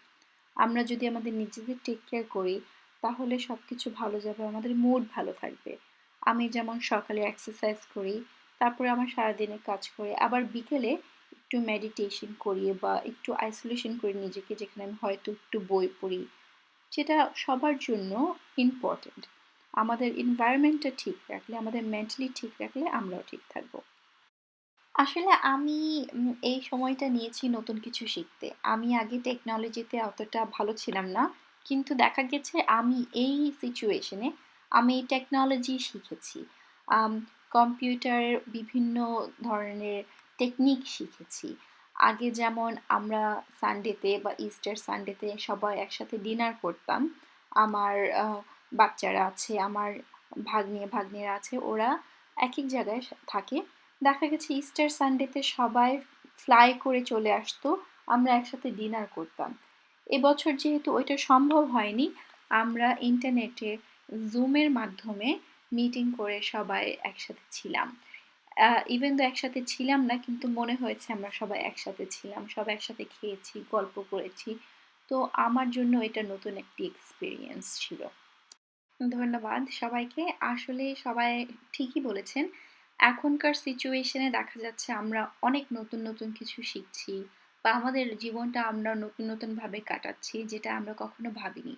আমরা যদি আমাদের নিজেদের টেক কেয়ার করি, তাহলে সব কিছু ভালো যাবে, আমাদের মুড ভালো থাকবে। আমি যেমন সকালে এক্সারসাইজ করি, তারপরে আমার সারাদিনে কাজ করে, আবার বিকেলে একটু মেডিটেশন করি বা একটু আইসোলেশন করি নিজেকে, যেখানে আমি হয়তো একটু বই পড়ি, যেটা সবার জন্য ইম্পর্টেন্ট আমাদের এনভায়রনমেন্টটা ঠিক রাখলে, আমাদের মেন্টালি ঠিক রাখলে আমরাও ঠিক থাকব। আসলে আমি এই সময়টা নিয়েছি নতুন কিছু শিখতে। আমি আগে টেকনোলজিতে অতটা ভালো ছিলাম না। কিন্তু দেখা গেছে আমি এই সিচুয়েশনে আমি টেকনোলজি শিখেছি। কম্পিউটারের বিভিন্ন ধরনের টেকনিক শিখেছি। আগে যেমন আমরা সানডেতে বা ইস্টার সানডেতে সবাই একসাথে ডিনার করতাম। আমার বাচ্চারা আছে, আমার ভাগ্নে ভাগ্নেরা আছে, ওরা এক এক জায়গায় থাকে। দেখা গেছে ইস্টার সানডেতে সবাই ফ্লাই করে চলে আসতো, আমরা একসাথে ডিনার করতাম। এবছর যেহেতু ওইটা সম্ভব হয়নি, আমরা ইন্টারনেটে জুমের মাধ্যমে মিটিং করে সবাই একসাথে ছিলাম। ইভেন তো একসাথে ছিলাম না, কিন্তু মনে হয়েছে আমরা সবাই একসাথে ছিলাম, সবাই একসাথে খেয়েছি, গল্প করেছি। তো আমার জন্য এটা নতুন একটি এক্সপিরিয়েন্স ছিল। ধন্যবাদ সবাইকে। আসলে সবাই ঠিকই বলেছেন এখনকার সিচুয়েশনে দেখা যাচ্ছে আমরা অনেক নতুন নতুন কিছু শিখছি বা আমাদের জীবনটা আমরা নতুন নতুন ভাবে কাটাচ্ছি যেটা আমরা কখনো ভাবিনি।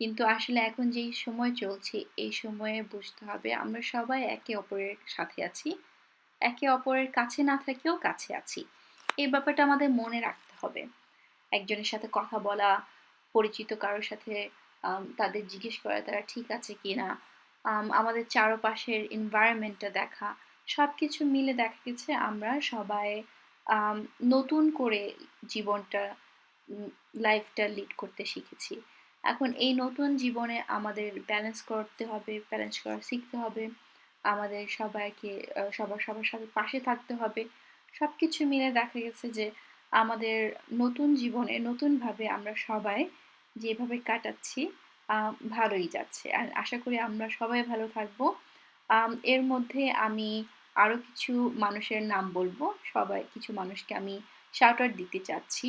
কিন্তু আসলে এখন যেই সময় চলছে এই সময়ে বুঝতে হবে আমরা সবাই একে অপরের সাথে আছি। একে অপরের কাছে না থাকেও কাছে আছি। এই ব্যাপারটা আমাদের মনে রাখতে হবে। একজনের সাথে কথা বলা পরিচিত কারোর সাথে তাদের জিজ্ঞেস করা তারা ঠিক আছে কিনা আম, আমাদের চারপাশের এনভায়রনমেন্টটা দেখা সব কিছু মিলে দেখা গেছে আমরা সবাই নতুন করে জীবনটা লাইফটা লিড করতে শিখেছি। এখন এই নতুন জীবনে আমাদের ব্যালেন্স করতে হবে ব্যালেন্স করা শিখতে হবে, আমাদের সবাইকে সবার সবার সাথে পাশে থাকতে হবে। সব কিছু মিলে দেখা গেছে যে আমাদের নতুন জীবনে নতুনভাবে আমরা সবাই যেভাবে কাটাচ্ছি ভালোই যাচ্ছে। আর আশা করি আমরা সবাই ভালো থাকব। এর মধ্যে আমি আরও কিছু মানুষের নাম বলব। সবাই, কিছু মানুষকে আমি শাউট আউট দিতে চাচ্ছি।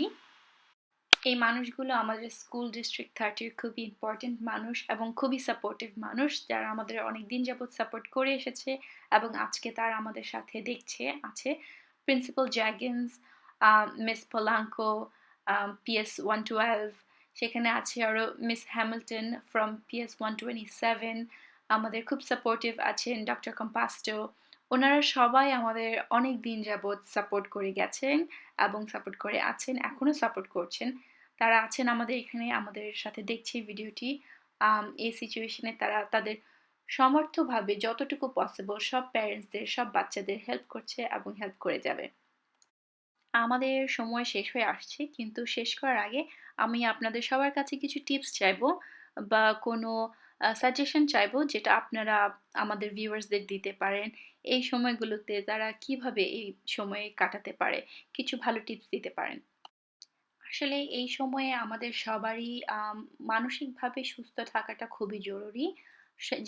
এই মানুষগুলো আমাদের স্কুল ডিস্ট্রিক্ট থার্টির খুবই ইম্পর্টেন্ট মানুষ এবং খুবই সাপোর্টিভ মানুষ। যারা আমাদের অনেক দিন যাবৎ সাপোর্ট করে এসেছে এবং আজকে তারা আমাদের সাথে দেখছে, আছে। Principal Jagens miss Polanco PS one twelve সেখানে আছে আরও miss Hamilton from PS one twenty seven আমাদের খুব সাপোর্টিভ আছেন ডক্টর কম্পাস্টো ওনারা সবাই আমাদের অনেক দিন যাবৎ সাপোর্ট করে গেছেন এবং সাপোর্ট করে আছেন এখনও সাপোর্ট করছেন। তারা আছেন আমাদের এখানে, আমাদের সাথে দেখছে ভিডিওটি। এই সিচুয়েশনে তারা তাদের সমর্থভাবে যতটুকু পসিবল সব প্যারেন্টসদের সব বাচ্চাদের হেল্প করছে এবং হেল্প করে যাবে। আমাদের সময় শেষ হয়ে আসছে, কিন্তু শেষ করার আগে আমি আপনাদের সবার কাছে কিছু টিপস চাইব বা কোনো সাজেশন চাইব যেটা আপনারা আমাদের ভিউয়ার্সদের দিতে পারেন। এই সময়গুলোতে তারা কীভাবে এই সময়ে কাটাতে পারে? কিছু ভালো টিপস দিতে পারেন। আসলে এই সময়ে আমাদের সবারই মানসিকভাবে সুস্থ থাকাটা খুবই জরুরি।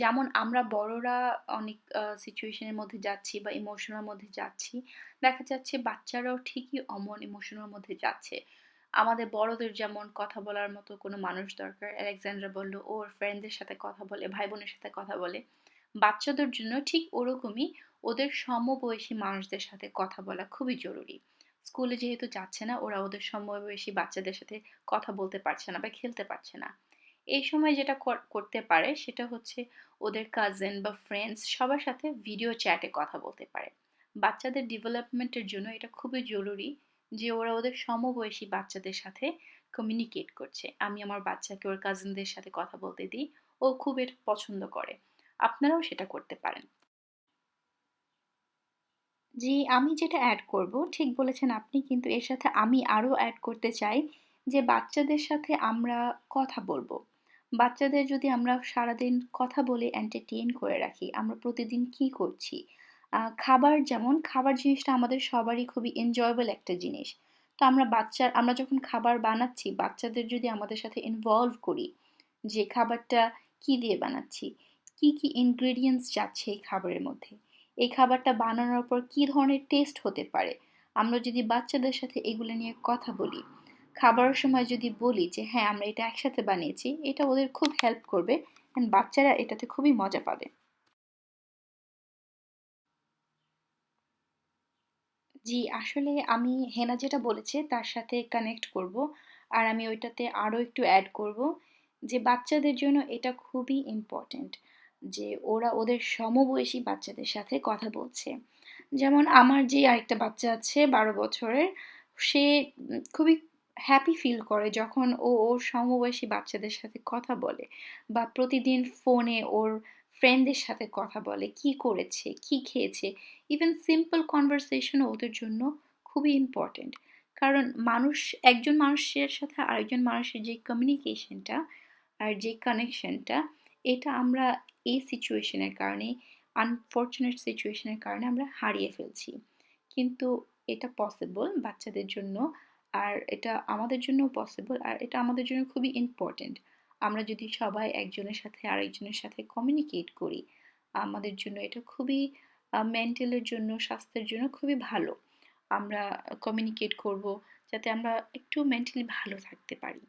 যেমন আমরা বড়রা অনেক সিচুয়েশনের মধ্যে যাচ্ছি বা ইমোশনের মধ্যে যাচ্ছি, দেখা যাচ্ছে বাচ্চারাও ঠিকই অমন ইমোশনের মধ্যে যাচ্ছে। আমাদের বড়দের যেমন কথা বলার মতো কোনো মানুষ দরকার। আলেকজান্ড্রা বলল ওর ফ্রেন্ডদের সাথে কথা বলে ভাই বোনের সাথে কথা বলে। বাচ্চাদের জন্য ঠিক ওরকমই ওদের সমবয়সী মানুষদের সাথে কথা বলা খুবই জরুরি। স্কুলে যেহেতু যাচ্ছে না, ওরা ওদের সমবয়সী বাচ্চাদের সাথে কথা বলতে পারছে না বা খেলতে পারছে না। এই সময় যেটা কর- করতে পারে সেটা হচ্ছে ওদের কাজিন বা ফ্রেন্ডস সবার সাথে ভিডিও চ্যাটে কথা বলতে পারে। বাচ্চাদের ডেভেলপমেন্টের জন্য এটা খুবই জরুরি। যে ওরা ওদের সমবয়সী বাচ্চাদের সাথে কমিউনিকেট করছে। আমি আমার বাচ্চাকে ওর কাজিনদের সাথে কথা বলতে দিই, ও খুব এটা পছন্দ করে। আপনারাও সেটা করতে পারেন। জি, আমি যেটা অ্যাড করব, ঠিক বলেছেন আপনি, কিন্তু এর সাথে আমি আরও অ্যাড করতে চাই যে বাচ্চাদের সাথে আমরা কথা বলব। বাচ্চাদের যদি আমরা সারাদিন কথা বলে এন্টারটেইন করে রাখি, আমরা প্রতিদিন কি করছি? খাবার যেমন, খাবার জিনিসটা আমাদের সবারই খুবই এনজয়েবল একটা জিনিস। তো আমরা বাচ্চার, আমরা যখন খাবার বানাচ্ছি, বাচ্চাদের যদি আমাদের সাথে ইনভলভ করি যে খাবারটা কি দিয়ে বানাচ্ছি, কি কি ইনগ্রেডিয়েন্টস যাচ্ছে এই খাবারের মধ্যে, এই খাবারটা বানানোর পর কি ধরনের টেস্ট হতে পারে, আমরা যদি বাচ্চাদের সাথে এগুলো নিয়ে কথা বলি, খাবারের সময় যদি বলি যে হ্যাঁ আমরা এটা একসাথে বানিয়েছি, এটা ওদের খুব হেল্প করবে অ্যান্ড বাচ্চারা এটাতে খুবই মজা পাবে। জি, আসলে আমি হেনা যেটা বলেছে তার সাথে কানেক্ট করব। আর আমি ওইটাতে আরও একটু অ্যাড করব যে বাচ্চাদের জন্য এটা খুবই ইম্পর্ট্যান্ট যে ওরা ওদের সমবয়সী বাচ্চাদের সাথে কথা বলছে। যেমন আমার যে আরেকটা বাচ্চা আছে বারো বছরের, সে খুবই হ্যাপি ফিল করে যখন ও ওর সমবয়সী বাচ্চাদের সাথে কথা বলে বা প্রতিদিন ফোনে ওর ফ্রেন্ডদের সাথে কথা বলে, কি করেছে, কি খেয়েছে ইভেন সিম্পল কনভারসেশনও ওদের জন্য খুবই ইম্পর্ট্যান্ট কারণ মানুষ, একজন মানুষের সাথে আরেকজন মানুষের যে কমিউনিকেশনটা আর যে কানেকশনটা এটা আমরা এই সিচুয়েশনের কারণে আনফর্চুনেট সিচুয়েশনের কারণে আমরা হারিয়ে ফেলছি। কিন্তু এটা পসিবল বাচ্চাদের জন্য আর এটা আমাদের জন্য পসিবল আর এটা আমাদের জন্য খুবই ইম্পর্ট্যান্ট আমরা যদি সবাই একজনের সাথে আরেকজনের সাথে কমিউনিকেট করি, আমাদের জন্য এটা খুবই মেন্টালের জন্য, স্বাস্থ্যের জন্য খুবই ভালো। আমরা কমিউনিকেট করব যাতে আমরা একটু মেন্টালি ভালো থাকতে পারি।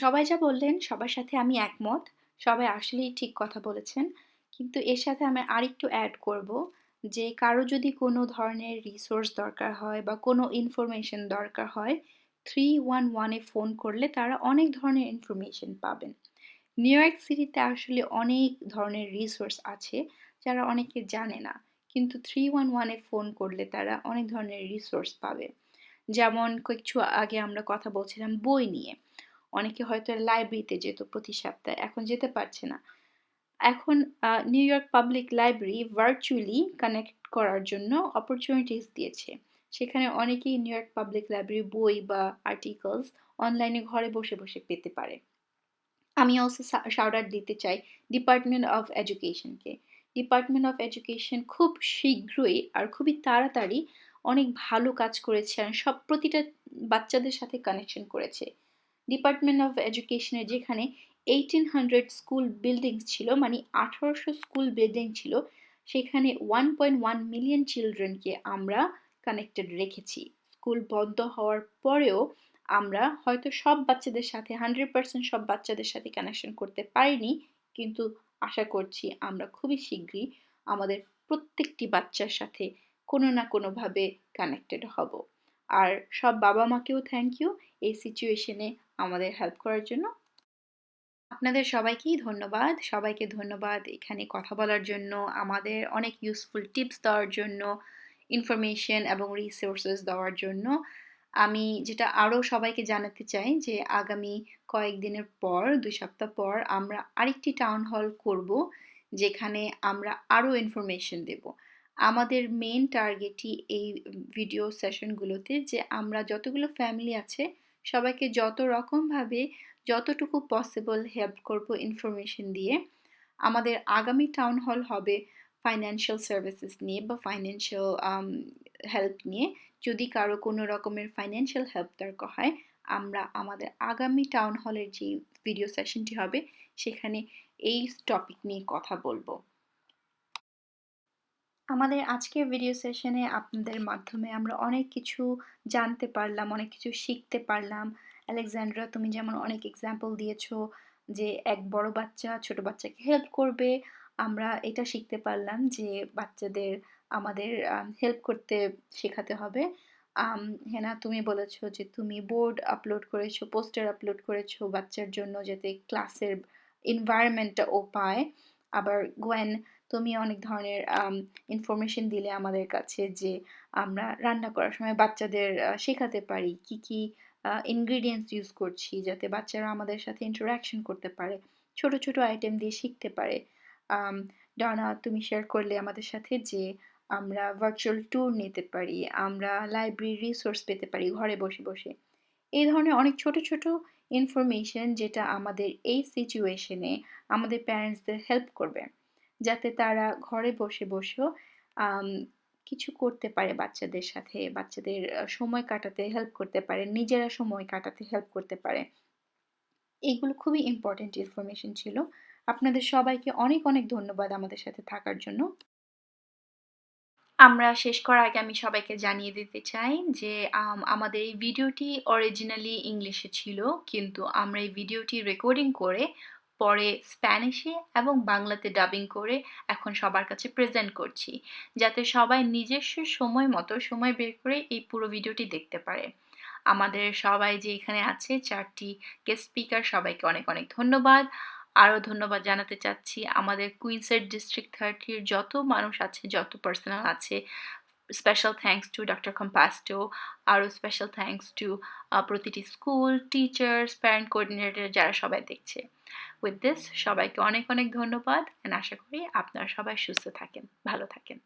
সবাই যা বললেন, সবার সাথে আমি একমত। সবাই আসলেই ঠিক কথা বলেছেন। কিন্তু এর সাথে আমি আরেকটু অ্যাড করব যে, কারও যদি কোনো ধরনের রিসোর্স দরকার হয় বা কোনো ইনফরমেশন দরকার হয় থ্রি ওয়ান ওয়ানে ফোন করলে তারা অনেক ধরনের ইনফরমেশন পাবেন। নিউ ইয়র্ক সিটিতে আসলে অনেক ধরনের রিসোর্স আছে, যারা অনেকে জানে না। কিন্তু থ্রি ওয়ান ওয়ানে ফোন করলে তারা অনেক ধরনের রিসোর্স পাবে। যেমন কিছু আগে আমরা কথা বলছিলাম বই নিয়ে। অনেকে হয়তো লাইব্রেরিতে যেত প্রতি সপ্তাহে, এখন যেতে পারছে না। এখন New York public library virtually connect করার জন্য অপরচুনিটিস দিয়েছে। সেখানে অনেকেই নিউ ইয়র্ক পাবলিক লাইব্রেরি বই বা আর্টিকেলস অনলাইনে ঘরে বসে বসে পেতে পারে। আমি অলসো শাউট আউট দিতে চাই ডিপার্টমেন্ট অফ এডুকেশনকে ডিপার্টমেন্ট অফ এডুকেশন খুব শীঘ্রই আর খুবই তাড়াতাড়ি অনেক ভালো কাজ করেছে আর সব প্রতিটা বাচ্চাদের সাথে কানেকশন করেছে। ডিপার্টমেন্ট অফ এডুকেশনের যেখানে এইটিন হান্ড্রেড স্কুল বিল্ডিংস ছিল মানে আঠারোশো স্কুল বিল্ডিং ছিল, সেখানে ওয়ান পয়েন্ট ওয়ান মিলিয়ন চিলড্রেনকে আমরা কানেক্টেড রেখেছি। স্কুল বন্ধ হওয়ার পরেও আমরা হয়তো সব বাচ্চাদের সাথে হান্ড্রেড পার্সেন্ট সব বাচ্চাদের সাথে কানেকশন করতে পারিনি, কিন্তু আশা করছি আমরা খুবই শীঘ্রই আমাদের প্রত্যেকটি বাচ্চার সাথে কোনো না কোনোভাবে কানেক্টেড হব। আর সব বাবা মাকেও থ্যাংক ইউ এই সিচুয়েশনে আমাদের হেল্প করার জন্য। আপনাদের সবাইকেই ধন্যবাদ। সবাইকে ধন্যবাদ এখানে কথা বলার জন্য, আমাদের অনেক ইউজফুল টিপস দেওয়ার জন্য ইনফরমেশন এবং রিসোর্সেস দেওয়ার জন্য। আমি যেটা আরও সবাইকে জানাতে চাই যে আগামী কয়েকদিনের পর, দুই সপ্তাহ পর আমরা আরেকটি টাউন হল করব, যেখানে আমরা আরও ইনফরমেশন দেব। আমাদের মেন টার্গেটই এই ভিডিও সেশনগুলোতে যে আমরা যতগুলো ফ্যামিলি আছে, সবাইকে যত রকমভাবে যতটুকু পসিবল হেল্প করব ইনফরমেশন দিয়ে, আমাদের আগামী টাউন হল হবে ফাইন্যান্সিয়াল সার্ভিসেস নিয়ে বা ফাইন্যান্সিয়াল হেল্প নিয়ে যদি কারও কোনো রকমের ফাইন্যান্সিয়াল হেল্প দরকার হয়, আমরা আমাদের আগামী টাউন হলের যে ভিডিও সেশনটি হবে, সেখানে এই টপিক নিয়ে কথা বলব। আমাদের আজকের ভিডিও সেশনে আপনাদের মাধ্যমে আমরা অনেক কিছু জানতে পারলাম, অনেক কিছু শিখতে পারলাম। আলেকজান্ড্রা তুমি যেমন অনেক এক্সাম্পল দিয়েছ যে এক বড় বাচ্চা ছোট বাচ্চাকে হেল্প করবে, আমরা এটা শিখতে পারলাম যে বাচ্চাদের আমাদের হেল্প করতে শেখাতে হবে। হেনা, তুমি বলেছ যে তুমি বোর্ড আপলোড করেছ পোস্টার আপলোড করেছ বাচ্চার জন্য যাতে ক্লাসের এনভায়রনমেন্টটা ও পায়। আবার গোয়েন তুমি অনেক ধরনের ইনফরমেশন দিলে আমাদের কাছে যে আমরা রান্না করার সময় বাচ্চাদের শেখাতে পারি কি কি ইনগ্রিডিয়েন্টস ইউজ করছি যাতে বাচ্চারা আমাদের সাথে ইন্টারাকশন করতে পারে, ছোট ছোট আইটেম দিয়ে শিখতে পারে। ডানা, তুমি শেয়ার করলে আমাদের সাথে যে আমরা ভার্চুয়াল ট্যুর নিতে পারি, আমরা লাইব্রেরি রিসোর্স পেতে পারি ঘরে বসে বসে। এই ধরনের অনেক ছোট ছোট ইনফরমেশন যেটা আমাদের এই সিচুয়েশনে আমাদের প্যারেন্টসদের হেল্প করবে, যাতে তারা ঘরে বসে বসেও কিছু করতে পারে বাচ্চাদের সাথে, বাচ্চাদের সময় কাটাতে হেল্প করতে পারে, নিজেরা সময় কাটাতে হেল্প করতে পারে। এগুলো খুবই ইম্পর্টেন্ট ইনফরমেশন ছিল। আপনাদের সবাইকে অনেক অনেক ধন্যবাদ আমাদের সাথে থাকার জন্য। আমরা শেষ করার আগে আমি সবাইকে জানিয়ে দিতে চাই যে আমাদের এই ভিডিওটি অরিজিনালি ইংলিশে ছিল, কিন্তু আমরা এই ভিডিওটি রেকর্ডিং করে পরে স্প্যানিশে এবং বাংলাতে ডাবিং করে এখন সবার কাছে প্রেজেন্ট করছি, যাতে সবাই নিজস্ব সময় মতো সময় বের করে এই পুরো ভিডিওটি দেখতে পারে। আমাদের সবাই যে এখানে আছে, চারটি গেস্ট স্পিকার সবাইকে অনেক অনেক ধন্যবাদ। আরও ধন্যবাদ জানাতে চাচ্ছি। আমাদের কুইন্সের ডিস্ট্রিক্ট থার্টির যত মানুষ আছে, যত পার্সোনাল আছে স্পেশাল থ্যাংকস টু ডক্টর কম্পাস্টো আরও স্পেশাল থ্যাংকস টু প্রতিটি স্কুল টিচার্স প্যারেন্ট কোঅর্ডিনেটর যারা সবাই দেখছে। উইথ দিস সবাইকে অনেক অনেক ধন্যবাদ অ্যান্ড আশা করি আপনারা সবাই সুস্থ থাকেন, ভালো থাকেন।